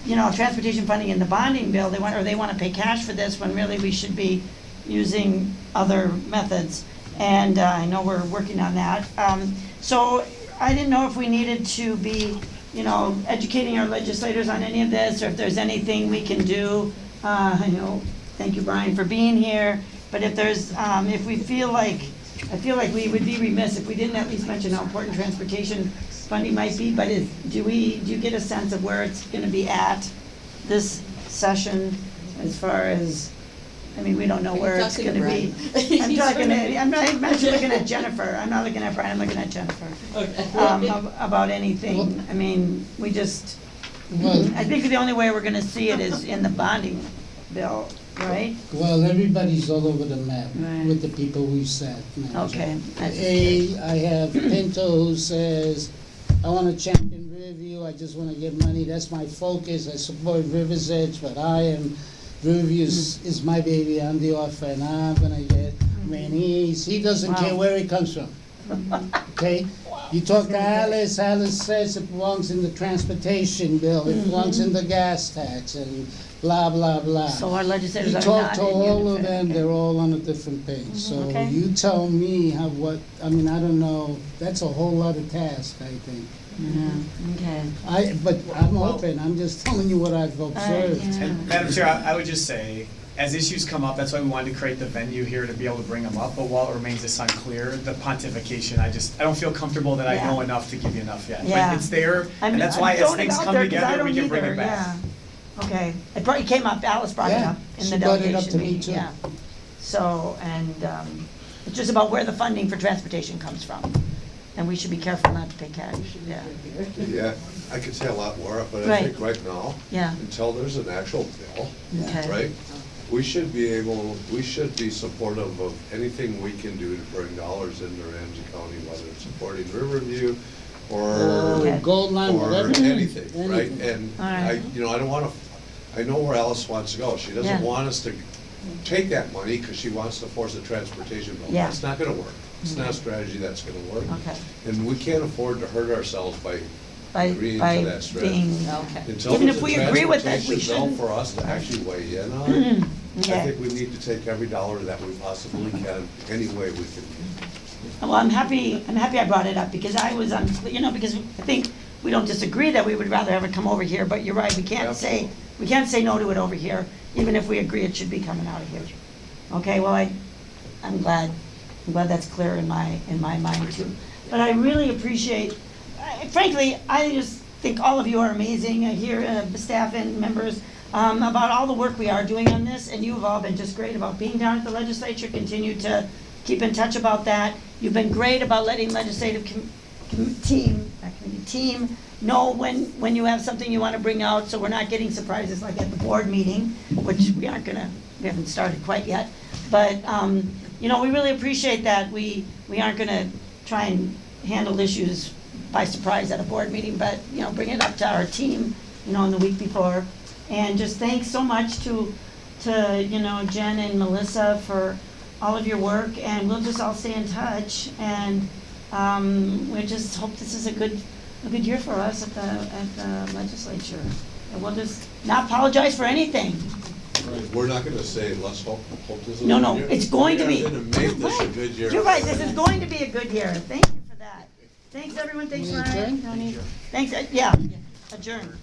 you know, transportation funding in the bonding bill, they want, or they wanna pay cash for this, when really we should be using other methods. And uh, I know we're working on that. Um, So I didn't know if we needed to be, you know, educating our legislators on any of this, or if there's anything we can do. Uh, I know, thank you, Brian, for being here. But if there's, um, if we feel like, I feel like we would be remiss if we didn't at least mention how important transportation funding might be. But is, do we, do you get a sense of where it's gonna be at this session as far as, I mean, we don't know Are you where it's talking to gonna be. Brian? I'm He's talking, to- I'm not, I'm actually looking at Jennifer, I'm not looking at Brian, I'm looking at Jennifer. Um, ab- about anything, I mean, we just, Well, I think the only way we're gonna see it is in the bonding bill, right? well, everybody's all over the map Right. with the people we've sat. Okay. that's- A, I have Pinto who says, I wanna champion Riverview, I just wanna get money, that's my focus, I support River's Edge, but I am, Riverview is, mm. is my baby, I'm the offer, and I'm gonna get mm-hmm. Manny's, he doesn't care Wow. where it comes from. Okay? You talk to Alice, Alice says it belongs in the transportation bill, it belongs in the gas tax, and blah, blah, blah. So our legislators You are talk not to in all of unison, them, okay. they're all on a different page, so mm-hmm. okay. you tell me how, what, I mean, I don't know, that's a whole lot of task, I think. Yeah, okay. I, but I'm Well- open, I'm just telling you what I've observed. yeah. And Madam Chair, I I would just say, as issues come up, that's why we wanted to create the venue here to be able to bring them up, but while it remains this unclear, the pontification, I just, I don't feel comfortable that I know enough to give you enough yet. Yeah. But it's there, I'm- and that's I'm why as throwing it things out come there 'cause I together, we don't can bring either, it back. yeah. Okay, it brought, it came up, Alice brought it Yeah, up in she the brought it up delegation to me meeting, too. yeah. So, and, um, it's just about where the funding for transportation comes from, and we should be careful not to pay cash, yeah, Yeah, I could say a lot more, but I Right. think right now, yeah, until there's an actual bill, okay. right? We should be able, we should be supportive of anything we can do to bring dollars into Ramsey County, whether it's supporting Riverview or, uh, Okay. Or Gold Line, or whatever. anything, right? Anything. And All I, right. you know, I don't wanna, I know where Alice wants to go. She doesn't want us to take that money because she wants to force a transportation bill. Yeah. That's not gonna work. It's not a mm-hmm. strategy that's gonna work. Okay. And we can't afford to hurt ourselves by By, agreeing by to that strategy. being, Okay. Until Even there's if a we agree with it, we transportation bill shouldn't- for us to actually weigh in on, it, I think we need to take every dollar that we possibly mm-hmm. can, any way we can. Well, I'm happy, I'm happy I brought it up, because I was, unclear, you know, because I think we don't disagree that we would rather have it come over here, but you're right, we can't say, we can't say no to it over here, even if we agree it should be coming out of here. Okay, well, I, I'm glad, I'm glad that's clear in my, in my mind too. But I really appreciate, I- frankly, I just think all of you are amazing, uh, here, uh, staff and members, um, about all the work we are doing on this, and you have all been just great about being down at the legislature, continue to keep in touch about that. You've been great about letting legislative team, not committee, team, know when, when you have something you want to bring out, so we're not getting surprises like at the board meeting, which we aren't gonna, we haven't started quite yet. But, um, you know, we really appreciate that. We, we aren't gonna try and handle issues by surprise at a board meeting, but, you know, bring it up to our team, you know, in the week before. And just thanks so much to, to, you know, Jen and Melissa for all of your work, and we'll just all stay in touch. And, um, we just hope this is a good, a good year for us at the, at the legislature. And we'll just not apologize for anything. We're not gonna say, let's hope, hope this is. a No, good no, year." it's going to be. We're gonna make this a Right. good year. You're right, this is going to be a good year. Thank you for that. Thanks, everyone. Thanks, Ryan? Thanks, uh, yeah, adjourn.